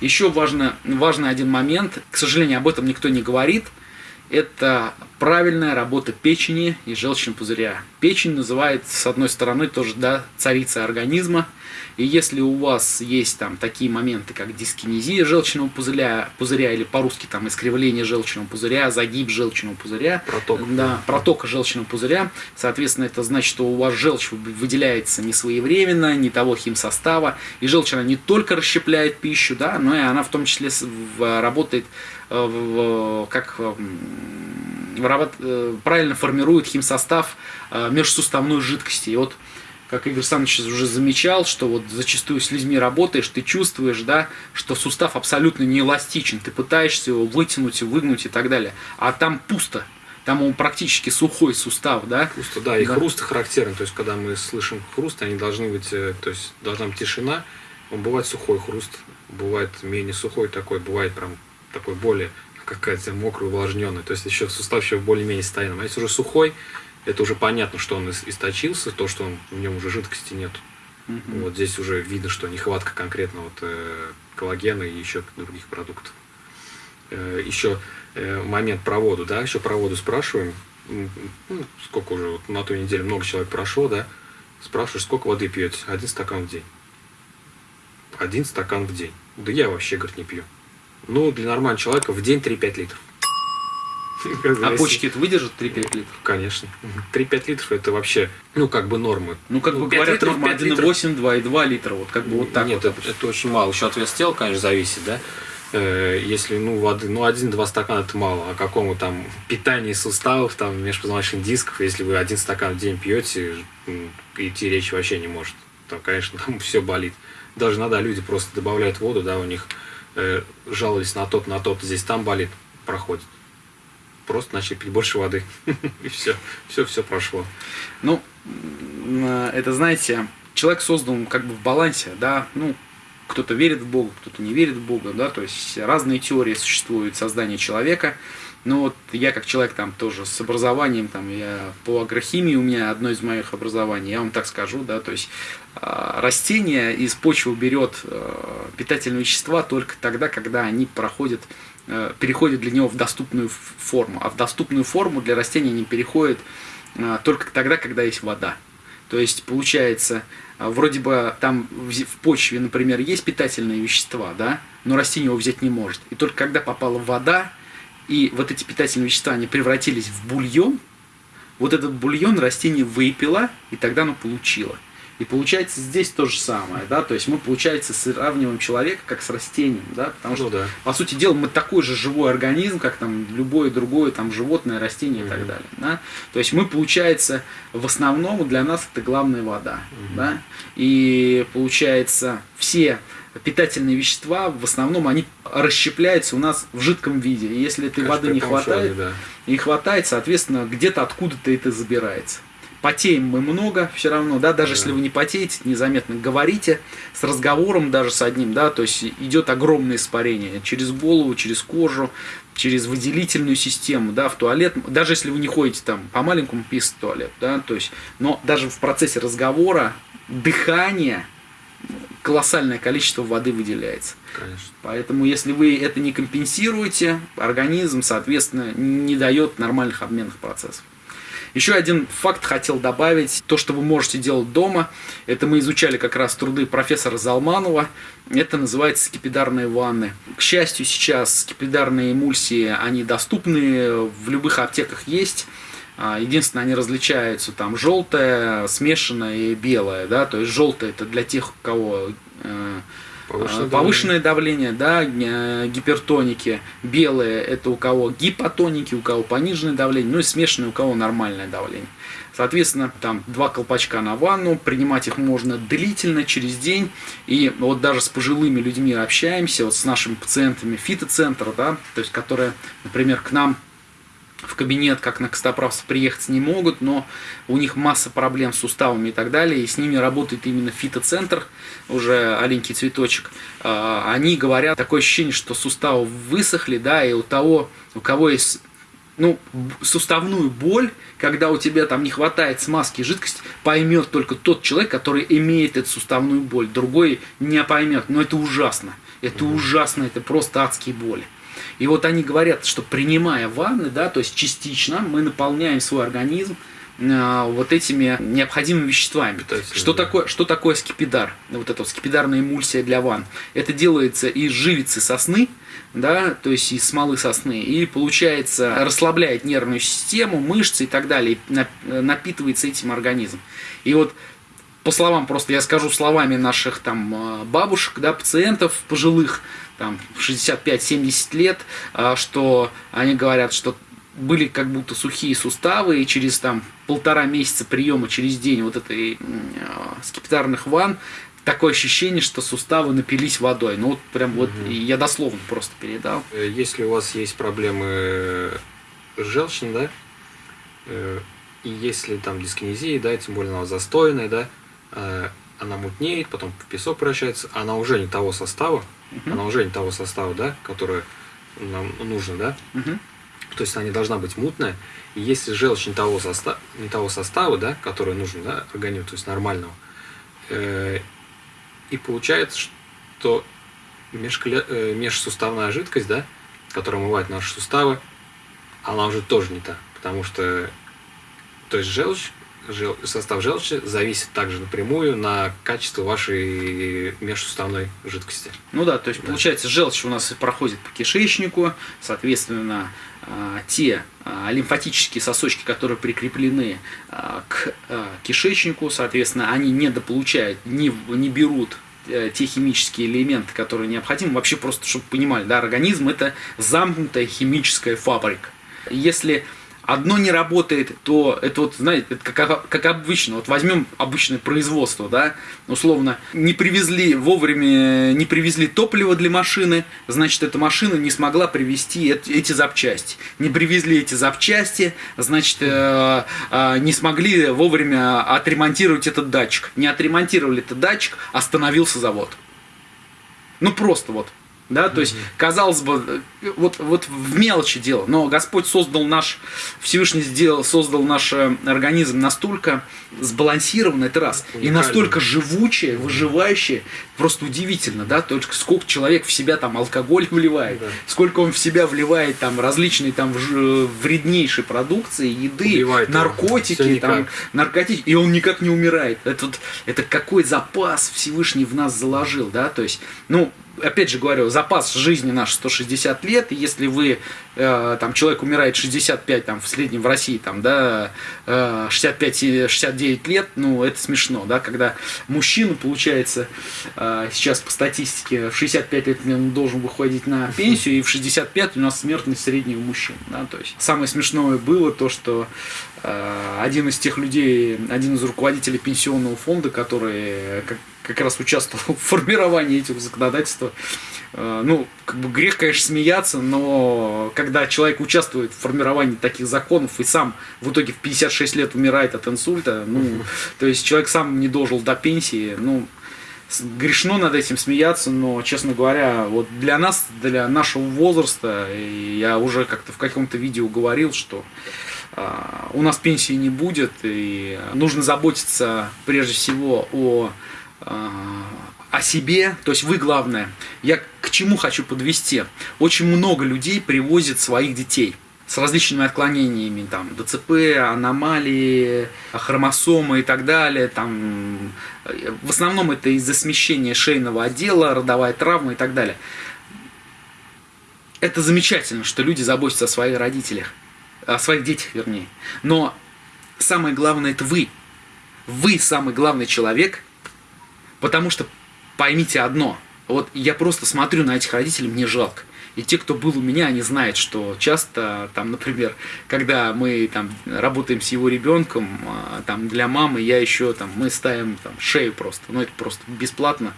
Еще важно, важный один момент, к сожалению, об этом никто не говорит, это правильная работа печени и желчного пузыря. Печень называется, с одной стороны, тоже да, царица организма, и если у вас есть там такие моменты, как дискинезия желчного пузыря, пузыря или по-русски там искривление желчного пузыря, загиб желчного пузыря, проток, да, протока желчного пузыря, соответственно, это значит, что у вас желчь выделяется не своевременно, не того химсостава, и желчь она не только расщепляет пищу, да, но и она в том числе работает э, как э, правильно формирует химсостав э, межсуставной жидкости. И вот как Игорь Александрович уже замечал, что вот зачастую с людьми работаешь, ты чувствуешь, да, что сустав абсолютно не эластичен, ты пытаешься его вытянуть, выгнуть и так далее, а там пусто, там он практически сухой сустав, да? Пусто, да, и да. хруст характерен, то есть когда мы слышим хруст, они должны быть, э, то есть должна быть тишина, он бывает сухой хруст, бывает менее сухой такой, бывает прям такой более какая-то мокрый, увлажненный, то есть еще сустав еще более-менее стоянный, а если уже сухой, это уже понятно, что он источился, то, что он, в нем уже жидкости нет. Угу. Вот здесь уже видно, что нехватка конкретно вот, э, коллагена и еще других продуктов. Э, еще э, момент про воду, да, еще про воду спрашиваем. Ну, сколько уже, вот на той неделе много человек прошло, да, спрашиваешь, сколько воды пьете? Один стакан в день. Один стакан в день. Да я вообще, говорит, не пью. Ну, для нормального человека в день 3-5 литров. А почки это выдержат 3-5 литров? Конечно. 3-5 литров это вообще, ну, как бы нормы. Ну, как бы говорят, норма 1,8, 2,2 литра, вот как бы вот так Нет. Это, очень мало. Еще от веса тела, конечно, зависит, да? Э, если, ну, воды, ну, один-два стакана это мало. А какому там питании суставов, там, межпозвоночных дисков, если вы один стакан в день пьете, идти речь вообще не может. Там, конечно, там все болит. Даже иногда люди просто добавляют воду, да, у них э, жаловались на тот, на тот, здесь там болит, проходит просто начали пить больше воды. И все, все, все прошло. Ну, это, знаете, человек создан как бы в балансе, да, ну, кто-то верит в Бога, кто-то не верит в Бога, да, то есть разные теории существуют создания человека. Но вот я как человек там тоже с образованием, там я по агрохимии у меня одно из моих образований, я вам так скажу, да, то есть э, растение из почвы берет э, питательные вещества только тогда, когда они проходят Э, переходит для него в доступную форму. А в доступную форму для растения не переходит э, только тогда, когда есть вода. То есть получается, э, вроде бы там в почве, например, есть питательные вещества, да, но растение его взять не может. И только когда попала вода, и вот эти питательные вещества, они превратились в бульон, вот этот бульон растение выпило, и тогда оно получило. И получается здесь то же самое, да, то есть мы, получается, сравниваем человека как с растением, да, потому что, ну, да. по сути дела, мы такой же живой организм, как там любое другое там животное, растение угу. и так далее, да. То есть мы, получается, в основном для нас это главная вода, угу. да, и получается все питательные вещества в основном они расщепляются у нас в жидком виде. И если этой Конечно, воды не хватает, да. не хватает, соответственно, где-то откуда-то это забирается потеем мы много все равно, да, даже да. если вы не потеете, незаметно говорите с разговором даже с одним, да, то есть идет огромное испарение через голову, через кожу, через выделительную систему, да, в туалет, даже если вы не ходите там по маленькому писать в туалет, да, то есть, но даже в процессе разговора, дыхания, колоссальное количество воды выделяется. Конечно. Поэтому, если вы это не компенсируете, организм, соответственно, не дает нормальных обменных процессов. Еще один факт хотел добавить. То, что вы можете делать дома, это мы изучали как раз труды профессора Залманова. Это называется скипидарные ванны. К счастью, сейчас скипидарные эмульсии, они доступны, в любых аптеках есть. А, единственное, они различаются там желтое, смешанное и белое. Да? То есть желтое это для тех, у кого э, Повышенное А, Повышенное давление, да, э, гипертоники. Белые это у кого гипотоники, у кого пониженное давление, ну и смешанное у кого нормальное давление. Соответственно, там два колпачка на ванну, принимать их можно длительно, через день. И вот даже с пожилыми людьми общаемся, вот с нашими пациентами фитоцентра, да, то есть которые, например, к нам в кабинет, как на костоправство, приехать не могут, но у них масса проблем с суставами и так далее, и с ними работает именно фитоцентр, уже аленький цветочек. А, они говорят, такое ощущение, что суставы высохли, да, и у того, у кого есть ну, суставную боль, когда у тебя там не хватает смазки и жидкости, поймет только тот человек, который имеет эту суставную боль. Другой не поймет. Но это ужасно. Это ужасно, это просто адские боли. И вот они говорят, что принимая ванны, да, то есть частично мы наполняем свой организм э, вот этими необходимыми веществами. Что да. такое, что такое скипидар? Вот эта вот скипидарная эмульсия для ванн. Это делается из живицы сосны, да, то есть из смолы сосны, и получается расслабляет нервную систему, мышцы и так далее, и напитывается этим организм. И вот по словам, просто я скажу словами наших там э, бабушек, да, пациентов пожилых, там 65-70 лет, а, что они говорят, что были как будто сухие суставы, и через там полтора месяца приема через день вот этой а, скипидарных ванн такое ощущение, что суставы напились водой. Ну вот прям вот угу. я дословно просто передал. Э, если у вас есть проблемы с желчным, да, э, и если там дискинезия, да, тем более она застойная, да, э, она мутнеет, потом песок превращается, она уже не того состава, угу. она уже не того состава, да, который нам нужно, да. Угу. То есть она не должна быть мутная. И если желчь не того, состава, не того состава, да, который нужен, да, организму, то есть нормального, э, и получается, что э, межсуставная жидкость, да, которая омывает наши суставы, она уже тоже не та. Потому что то есть желчь жел, состав желчи зависит также напрямую на качество вашей межсуставной жидкости. Ну да, то есть да. получается желчь у нас проходит по кишечнику, соответственно, а, те а, лимфатические сосочки, которые прикреплены а, к кишечнику, соответственно, они не дополучают, не, не берут э, те химические элементы, которые необходимы. Вообще просто, чтобы понимали, да, организм это замкнутая химическая фабрика. Если одно не работает, то это вот, знаете, это как, как обычно. Вот возьмем обычное производство, да, условно, не привезли вовремя, не привезли топливо для машины, значит, эта машина не смогла привезти эти запчасти. Не привезли эти запчасти, значит, э, э, не смогли вовремя отремонтировать этот датчик. Не отремонтировали этот датчик, остановился завод. Ну просто вот. Да, то есть, казалось бы, вот, вот в мелочи дело, но Господь создал наш, Всевышний сделал, создал наш э, организм настолько сбалансированный, это раз, и настолько живучий, выживающий, просто удивительно, да, только сколько человек в себя там алкоголь вливает, да. сколько он в себя вливает там различные там вреднейшие продукции, еды, Убивает наркотики, там, наркотики, и он никак не умирает. Это, вот, это какой запас Всевышний в нас заложил, да, то есть, ну, опять же говорю, запас жизни наш 160 лет, и если вы, э, там, человек умирает 65, там, в среднем в России, там, да, э, 65-69 лет, ну, это смешно, да, когда мужчина, получается, э, сейчас по статистике в 65 лет он должен выходить на пенсию, и в 65 у нас смертность среднего мужчин, да, то есть самое смешное было то, что э, один из тех людей, один из руководителей пенсионного фонда, который, как как раз участвовал в формировании этих законодательства. Э, ну, как бы грех, конечно, смеяться, но когда человек участвует в формировании таких законов и сам в итоге в 56 лет умирает от инсульта, ну, то есть человек сам не дожил до пенсии, ну, грешно над этим смеяться, но, честно говоря, вот для нас, для нашего возраста, я уже как-то в каком-то видео говорил, что а, у нас пенсии не будет, и нужно заботиться прежде всего о о себе, то есть вы главное. Я к чему хочу подвести? Очень много людей привозят своих детей с различными отклонениями, там, ДЦП, аномалии, хромосомы и так далее, там, в основном это из-за смещения шейного отдела, родовая травма и так далее. Это замечательно, что люди заботятся о своих родителях, о своих детях, вернее. Но самое главное это вы. Вы самый главный человек – Потому что поймите одно, Вот я просто смотрю на этих родителей, мне жалко. И те, кто был у меня, они знают, что часто, там, например, когда мы там работаем с его ребенком, а, там для мамы я еще там мы ставим там шею просто, ну это просто бесплатно,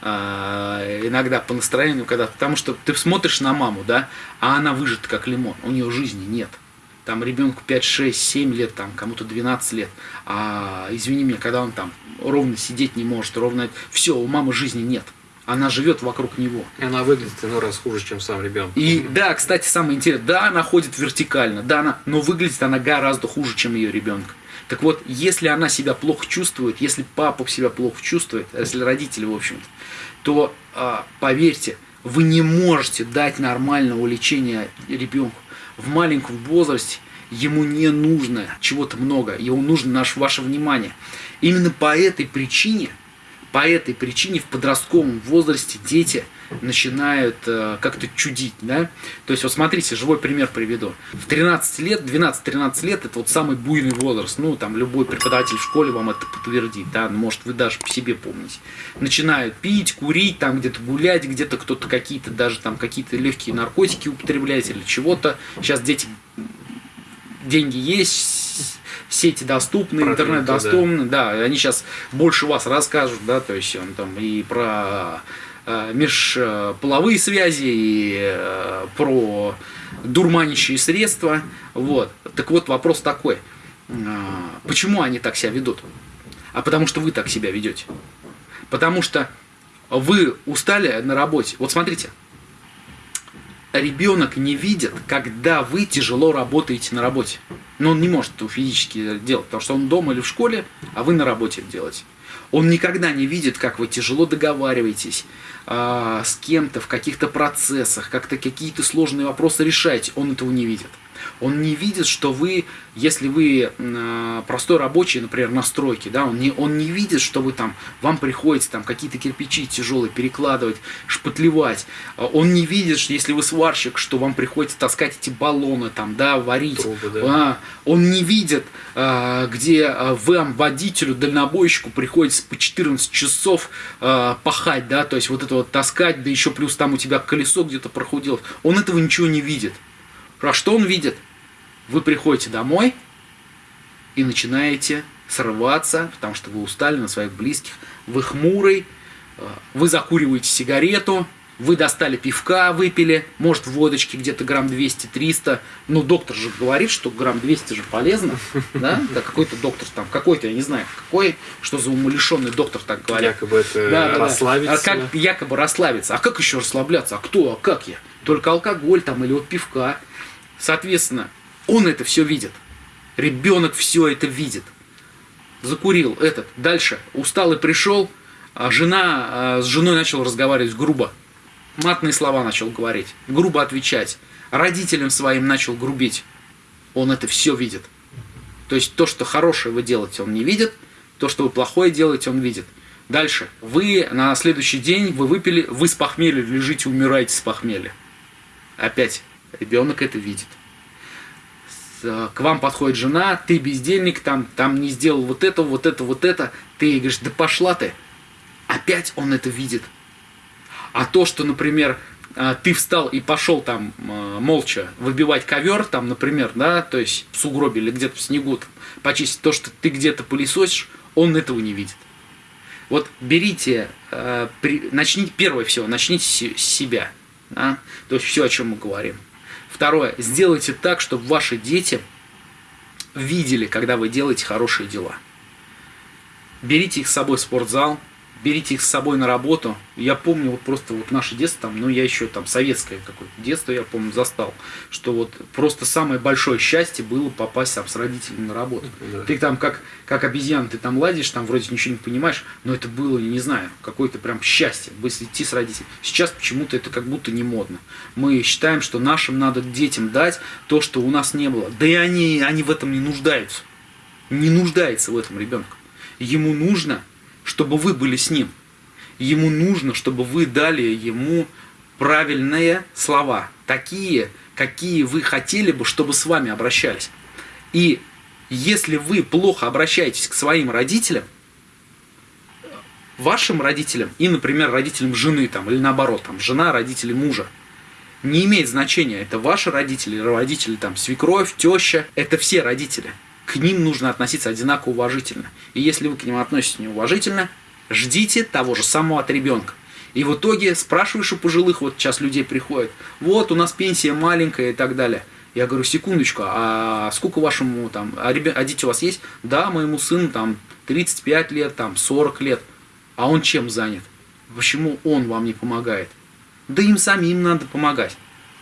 а, иногда по настроению, когда, потому что ты смотришь на маму, да, а она выжата как лимон, у нее жизни нет. Там ребенку 5, 6, 7 лет, там кому-то 12 лет. А извини меня, когда он там ровно сидеть не может, ровно все, у мамы жизни нет она живет вокруг него. И она выглядит иной раз хуже, чем сам ребенок. И да, кстати, самое интересное, да, она ходит вертикально, да, она, но выглядит она гораздо хуже, чем ее ребенок. Так вот, если она себя плохо чувствует, если папа себя плохо чувствует, если родители, в общем-то, то а, поверьте, вы не можете дать нормального лечения ребенку. В маленьком возрасте ему не нужно чего-то много, ему нужно наше, ваше внимание. Именно по этой причине – по этой причине в подростковом возрасте дети начинают э, как-то чудить, да. То есть, вот смотрите, живой пример приведу. В 13 лет, 12-13 лет, это вот самый буйный возраст. Ну, там, любой преподаватель в школе вам это подтвердит, да, может, вы даже по себе помните. Начинают пить, курить, там, где-то гулять, где-то кто-то какие-то, даже там, какие-то легкие наркотики употреблять или чего-то. Сейчас дети, деньги есть, сети доступны, Про интернет доступны, да. да, они сейчас больше вас расскажут, да, то есть он там и про э, межполовые связи, и э, про дурманящие средства, вот. Так вот вопрос такой, э, почему они так себя ведут? А потому что вы так себя ведете. Потому что вы устали на работе. Вот смотрите, ребенок не видит, когда вы тяжело работаете на работе. Но он не может это физически делать, потому что он дома или в школе, а вы на работе делаете. Он никогда не видит, как вы тяжело договариваетесь э, с кем-то в каких-то процессах, как-то какие-то сложные вопросы решаете. Он этого не видит. Он не видит, что вы, если вы э, простой рабочий, например, на стройке, да, он не, он не видит, что вы там, вам приходится там какие-то кирпичи тяжелые перекладывать, шпатлевать. А он не видит, что если вы сварщик, что вам приходится таскать эти баллоны там, да, варить. Трубы, да. А, он не видит, а, где вам, водителю, дальнобойщику, приходится по 14 часов пахать, да, то есть вот это вот таскать, да еще плюс там у тебя колесо где-то прохудилось. Он этого ничего не видит. А что он видит? Вы приходите домой и начинаете срываться, потому что вы устали на своих близких, вы хмурый, э, вы закуриваете сигарету, вы достали пивка, выпили, может водочки где-то грамм 200-300, ну доктор же говорит, что грамм 200 же полезно, да, да какой-то доктор там, какой-то, я не знаю, какой, что за умалишенный доктор так говорит. Якобы это да, расслабиться. Да. А как якобы расслабиться, а как еще расслабляться, а кто, а как я? Только алкоголь там или вот пивка. Соответственно, он это все видит. Ребенок все это видит. Закурил этот. Дальше. Устал и пришел. А жена, а, с женой начал разговаривать грубо. Матные слова начал говорить. Грубо отвечать. Родителям своим начал грубить. Он это все видит. То есть то, что хорошее вы делаете, он не видит. То, что вы плохое делаете, он видит. Дальше. Вы на следующий день, вы выпили, вы с похмелья лежите, умираете с похмелья. Опять ребенок это видит. Э, к вам подходит жена, ты бездельник, там, там не сделал вот это, вот это, вот это. Ты ей говоришь, да пошла ты. Опять он это видит. А то, что, например, э, ты встал и пошел там э, молча выбивать ковер, там, например, да, то есть в сугробе или где-то в снегу там, почистить, то, что ты где-то пылесосишь, он этого не видит. Вот берите, начните, первое всего, начните с себя. Да? То есть все, о чем мы говорим. Второе. Сделайте так, чтобы ваши дети видели, когда вы делаете хорошие дела. Берите их с собой в спортзал, берите их с собой на работу. Я помню вот просто вот наше детство, там, ну я еще там советское какое-то детство, я помню, застал, что вот просто самое большое счастье было попасть там с родителями на работу. Да. Ты там как, как обезьян, ты там ладишь, там вроде ничего не понимаешь, но это было, не знаю, какое-то прям счастье, быстро идти с родителями. Сейчас почему-то это как будто не модно. Мы считаем, что нашим надо детям дать то, что у нас не было. Да и они, они в этом не нуждаются. Не нуждается в этом ребенок. Ему нужно чтобы вы были с ним. Ему нужно, чтобы вы дали ему правильные слова, такие, какие вы хотели бы, чтобы с вами обращались. И если вы плохо обращаетесь к своим родителям, вашим родителям и, например, родителям жены там, или наоборот, там, жена родители мужа. Не имеет значения, это ваши родители, родители там, свекровь, теща, это все родители. К ним нужно относиться одинаково уважительно. И если вы к ним относитесь неуважительно, ждите того же самого от ребенка. И в итоге спрашиваешь у пожилых, вот сейчас людей приходят, вот у нас пенсия маленькая и так далее. Я говорю, секундочку, а сколько вашему там, а, ребя, а дети у вас есть? Да, моему сыну там 35 лет, там 40 лет. А он чем занят? Почему он вам не помогает? Да им самим надо помогать.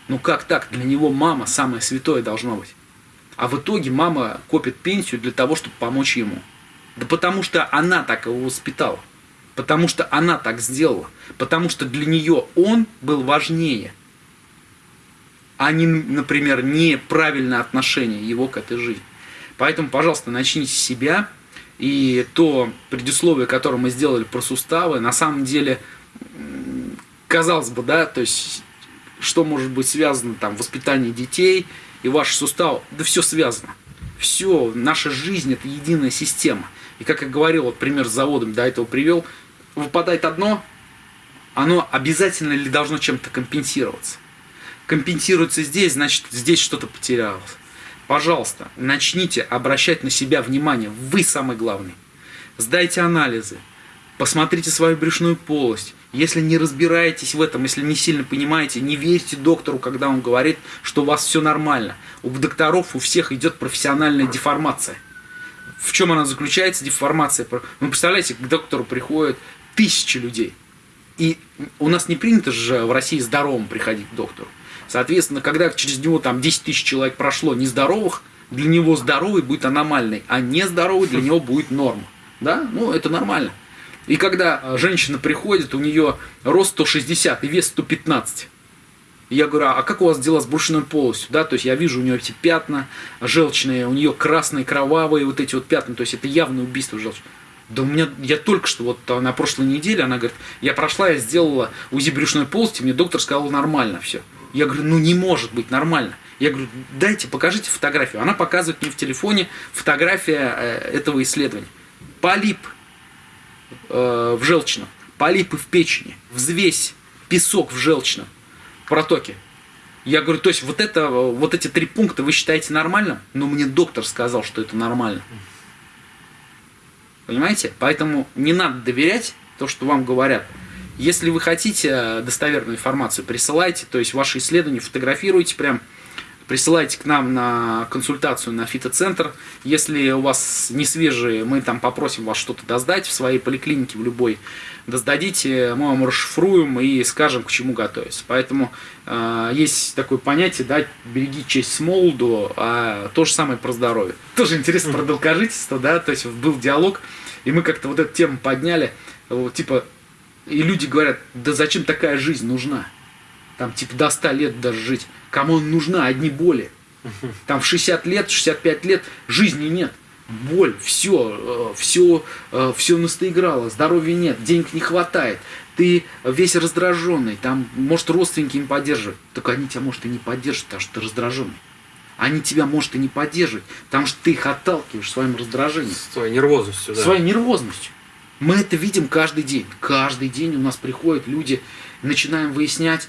Ну как так? Для него мама самое святое должно быть. А в итоге мама копит пенсию для того, чтобы помочь ему. Да потому что она так его воспитала. Потому что она так сделала. Потому что для нее он был важнее. А не, например, неправильное отношение его к этой жизни. Поэтому, пожалуйста, начните с себя. И то предусловие, которое мы сделали про суставы, на самом деле, казалось бы, да, то есть, что может быть связано там воспитание детей и ваши суставы, да все связано. Все, наша жизнь это единая система. И как я говорил, вот пример с заводом до этого привел, выпадает одно, оно обязательно ли должно чем-то компенсироваться? Компенсируется здесь, значит здесь что-то потерялось. Пожалуйста, начните обращать на себя внимание. Вы самый главный. Сдайте анализы. Посмотрите свою брюшную полость. Если не разбираетесь в этом, если не сильно понимаете, не верьте доктору, когда он говорит, что у вас все нормально. У докторов у всех идет профессиональная деформация. В чем она заключается, деформация? Вы представляете, к доктору приходят тысячи людей. И у нас не принято же в России здоровым приходить к доктору. Соответственно, когда через него там 10 тысяч человек прошло нездоровых, для него здоровый будет аномальный, а нездоровый для него будет норма. Да? Ну, это нормально. И когда э, женщина приходит, у нее рост 160 и вес 115. Я говорю, а как у вас дела с брюшной полостью? Да, то есть я вижу у нее эти пятна желчные, у нее красные, кровавые вот эти вот пятна, то есть это явное убийство желчи. Да у меня, я только что, вот на прошлой неделе, она говорит, я прошла, я сделала УЗИ брюшной полости, мне доктор сказал, нормально все. Я говорю, ну не может быть нормально. Я говорю, дайте, покажите фотографию. Она показывает мне в телефоне фотография э, этого исследования. Полип э, в желчном, полипы в печени, взвесь, песок в желчном протоке. Я говорю, то есть вот, это, вот эти три пункта вы считаете нормальным? Но мне доктор сказал, что это нормально. Понимаете? Поэтому не надо доверять то, что вам говорят. Если вы хотите достоверную информацию, присылайте, то есть ваши исследования фотографируйте прям, присылайте к нам на консультацию на фитоцентр. Если у вас не свежие, мы там попросим вас что-то доздать в своей поликлинике, в любой. Доздадите, мы вам расшифруем и скажем, к чему готовиться. Поэтому э, есть такое понятие, да, береги честь с молоду, а то же самое про здоровье. Тоже интересно про долгожительство, да, то есть был диалог, и мы как-то вот эту тему подняли, вот, типа и люди говорят, да зачем такая жизнь нужна? Там типа до 100 лет даже жить. Кому она нужна? Одни боли. Там в 60 лет, 65 лет жизни нет. Боль, все, все, все настоиграло, здоровья нет, денег не хватает, ты весь раздраженный, там, может, родственники не поддерживают. Только они тебя, может, и не поддержат, потому что ты раздраженный. Они тебя, может, и не поддерживают, потому что ты их отталкиваешь своим раздражением. Своей нервозностью, да. Своей нервозностью. Мы это видим каждый день. Каждый день у нас приходят люди, начинаем выяснять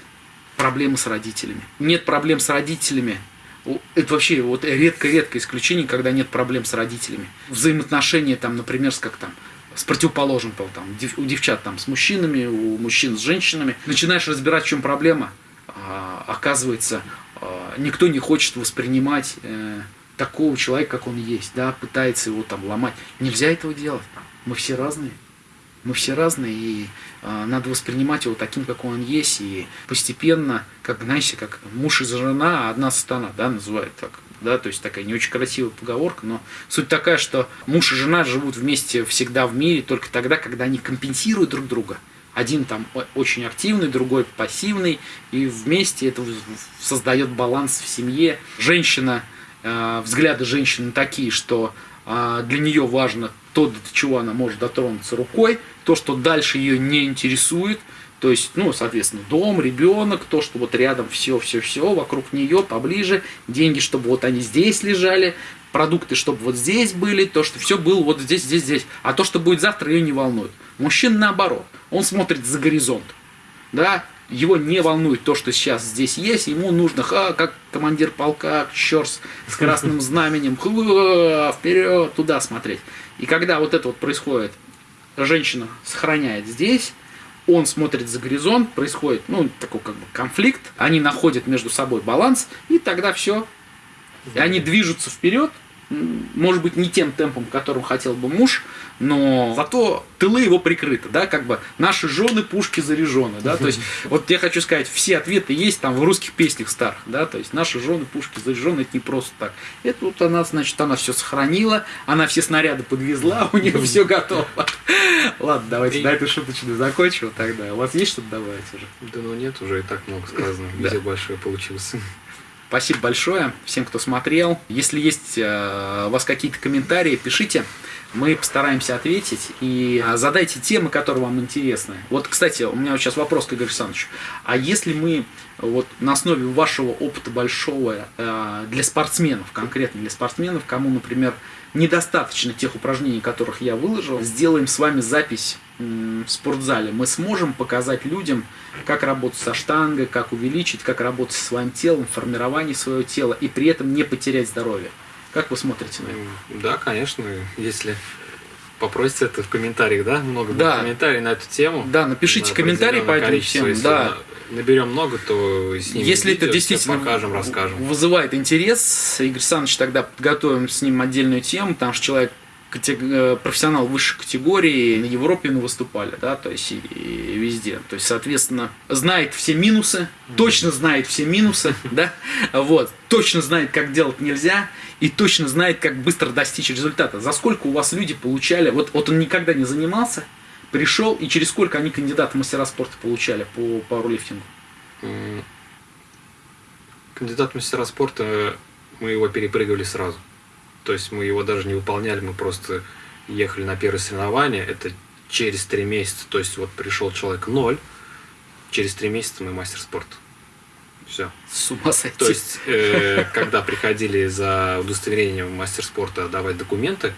проблемы с родителями. Нет проблем с родителями. Это вообще вот редко-редко исключение, когда нет проблем с родителями. Взаимоотношения там, например, с как там, с противоположным полом, там, у девчат там с мужчинами, у мужчин с женщинами. Начинаешь разбирать, в чем проблема, а, оказывается, а, никто не хочет воспринимать э, такого человека, как он есть, да, пытается его там ломать. Нельзя этого делать. Мы все разные. Мы все разные, и э, надо воспринимать его таким, как он есть, и постепенно, как, знаете, как муж и жена, а одна сатана, да, называют так, да, то есть такая не очень красивая поговорка, но суть такая, что муж и жена живут вместе всегда в мире только тогда, когда они компенсируют друг друга. Один там очень активный, другой пассивный, и вместе это создает баланс в семье. Женщина, э, взгляды женщины такие, что э, для нее важно то, до чего она может дотронуться рукой, то, что дальше ее не интересует, То есть, ну, соответственно, дом, ребенок, то, что вот рядом все-все-все, вокруг нее, поближе, деньги, чтобы вот они здесь лежали, продукты, чтобы вот здесь были, то, что все было вот здесь, здесь, здесь. А то, что будет завтра, ее не волнует. Мужчина наоборот, он смотрит за горизонт. Да, его не волнует то, что сейчас здесь есть, ему нужно, ха, как командир полка, черт, с красным знаменем, вперед, туда смотреть. И когда вот это вот происходит, женщина сохраняет здесь, он смотрит за горизонт, происходит, ну, такой как бы конфликт, они находят между собой баланс, и тогда все. И они движутся вперед, может быть, не тем темпом, которым хотел бы муж, но зато тылы его прикрыты, да, как бы наши жены пушки заряжены, да, то есть вот я хочу сказать, все ответы есть там в русских песнях старых, да, то есть наши жены пушки заряжены, это не просто так. Это вот она, значит, она все сохранила, она все снаряды подвезла, у нее все готово. Ладно, давайте на эту шуточную закончим тогда. У вас есть что-то добавить уже? Да ну нет, уже и так много сказано. Видео большое получилось. Спасибо большое всем, кто смотрел. Если есть э, у вас какие-то комментарии, пишите. Мы постараемся ответить и э, задайте темы, которые вам интересны. Вот, кстати, у меня сейчас вопрос к Игорю Александровичу. А если мы вот на основе вашего опыта большого э, для спортсменов, конкретно для спортсменов, кому, например, недостаточно тех упражнений, которых я выложил, сделаем с вами запись в спортзале, мы сможем показать людям, как работать со штангой, как увеличить, как работать со своим телом, формирование своего тела и при этом не потерять здоровье. Как вы смотрите на это? Да, конечно, если попросите это в комментариях, да? Много да. комментариев на эту тему. Да, напишите комментарии по этому тему. Да. Наберем много, то с ним Если видео, это действительно покажем, расскажем. вызывает интерес, Игорь Александрович тогда подготовим с ним отдельную тему, потому что человек профессионал высшей категории, на Европе мы выступали, да, то есть и, и везде. То есть, соответственно, знает все минусы, точно знает все минусы, да, вот, точно знает, как делать нельзя, и точно знает, как быстро достичь результата. За сколько у вас люди получали, вот, вот он никогда не занимался, пришел, и через сколько они кандидаты в мастера спорта получали по пауэрлифтингу? Кандидат в мастера спорта, мы его перепрыгивали сразу. То есть мы его даже не выполняли, мы просто ехали на первое соревнование. Это через три месяца. То есть вот пришел человек ноль, через три месяца мы мастер спорта. Все. С ума сойти. То есть, э, когда приходили за удостоверением мастер спорта давать документы,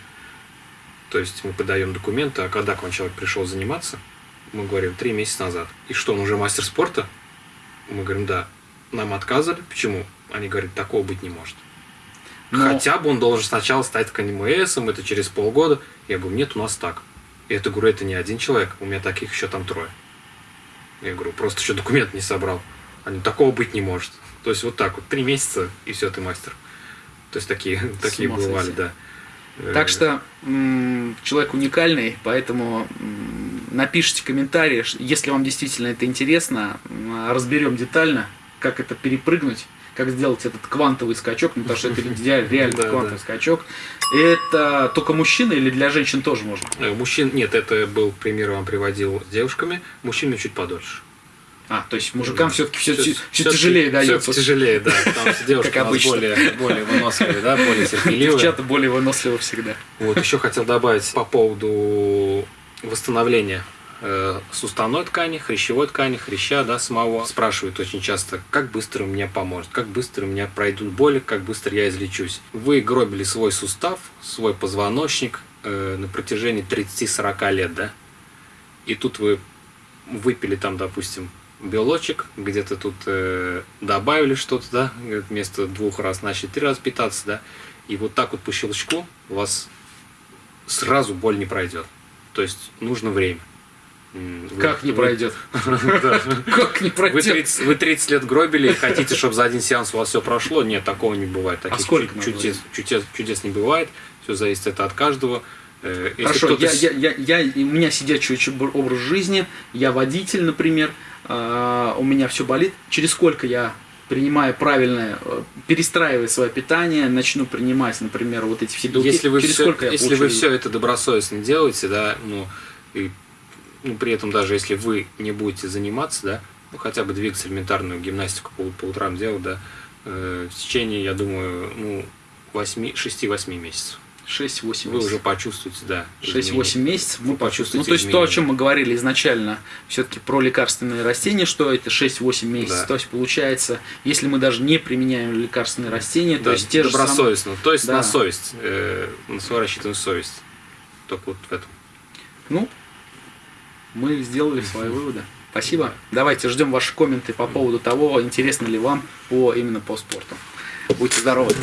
то есть мы подаем документы, а когда к вам человек пришел заниматься, мы говорим три месяца назад. И что, он уже мастер спорта? Мы говорим, да. Нам отказали. Почему? Они говорят, такого быть не может. Но... Хотя бы он должен сначала стать КНМСом, это через полгода. Я говорю, нет, у нас так. И это, говорю, это не один человек, у меня таких еще там трое. Я говорю, просто еще документ не собрал. Они, такого быть не может. То есть вот так вот, три месяца, и все, ты мастер. То есть такие, такие бывали, да. Так что человек уникальный, поэтому напишите комментарии, если вам действительно это интересно, разберем детально, как это перепрыгнуть как сделать этот квантовый скачок, ну, потому что это реально квантовый скачок. Это только мужчины или для женщин тоже можно? Э, мужчин, нет, это был пример, вам приводил с девушками, мужчинам чуть подольше. А, то есть мужикам все-таки все, все, все тяжелее дается. Все тяжелее, да. Потому что девушки как обычно. более, более выносливые, да, более терпеливые. Девчата более выносливы всегда. Вот, еще хотел добавить по поводу восстановления э, суставной ткани, хрящевой ткани, хряща, да, самого. Спрашивают очень часто, как быстро мне поможет, как быстро у меня пройдут боли, как быстро я излечусь. Вы гробили свой сустав, свой позвоночник э, на протяжении 30-40 лет, да? И тут вы выпили там, допустим, белочек, где-то тут э, добавили что-то, да, вместо двух раз начали три раза питаться, да, и вот так вот по щелчку у вас сразу боль не пройдет. То есть нужно время. Как не пройдет? Как не пройдет? Вы 30 лет гробили и хотите, чтобы за один сеанс у вас все прошло? Нет, такого не бывает. А сколько чудес не бывает. Все зависит это от каждого. Э, Хорошо, я, я, я, я, у меня сидячий образ жизни, я водитель, например, а, у меня все болит. Через сколько я принимая правильное, э, перестраивая свое питание, начну принимать, например, вот эти все белки. Если вы, Через все, сколько если вы все это добросовестно делаете, да, ну, и ну, при этом даже если вы не будете заниматься, да, ну, хотя бы двигаться элементарную гимнастику по, по утрам делать, да, э, в течение, я думаю, ну, 6-8 месяцев. 6-8 Вы месяцев. уже почувствуете, да. 6-8 изменения. месяцев Вы почувствуем. Ну, почувствуете то есть то, о изменения. чем мы говорили изначально, все-таки про лекарственные растения, что это 6-8 месяцев. Да. То есть получается, если мы даже не применяем лекарственные растения, то Да, есть те же добросовестно. То есть Да. на совесть. э, на свою рассчитанную совесть. Только вот в этом. Ну, мы сделали свои выводы. Спасибо. Давайте ждем ваши комменты по поводу того, интересно ли вам по именно по спорту. Будьте здоровы.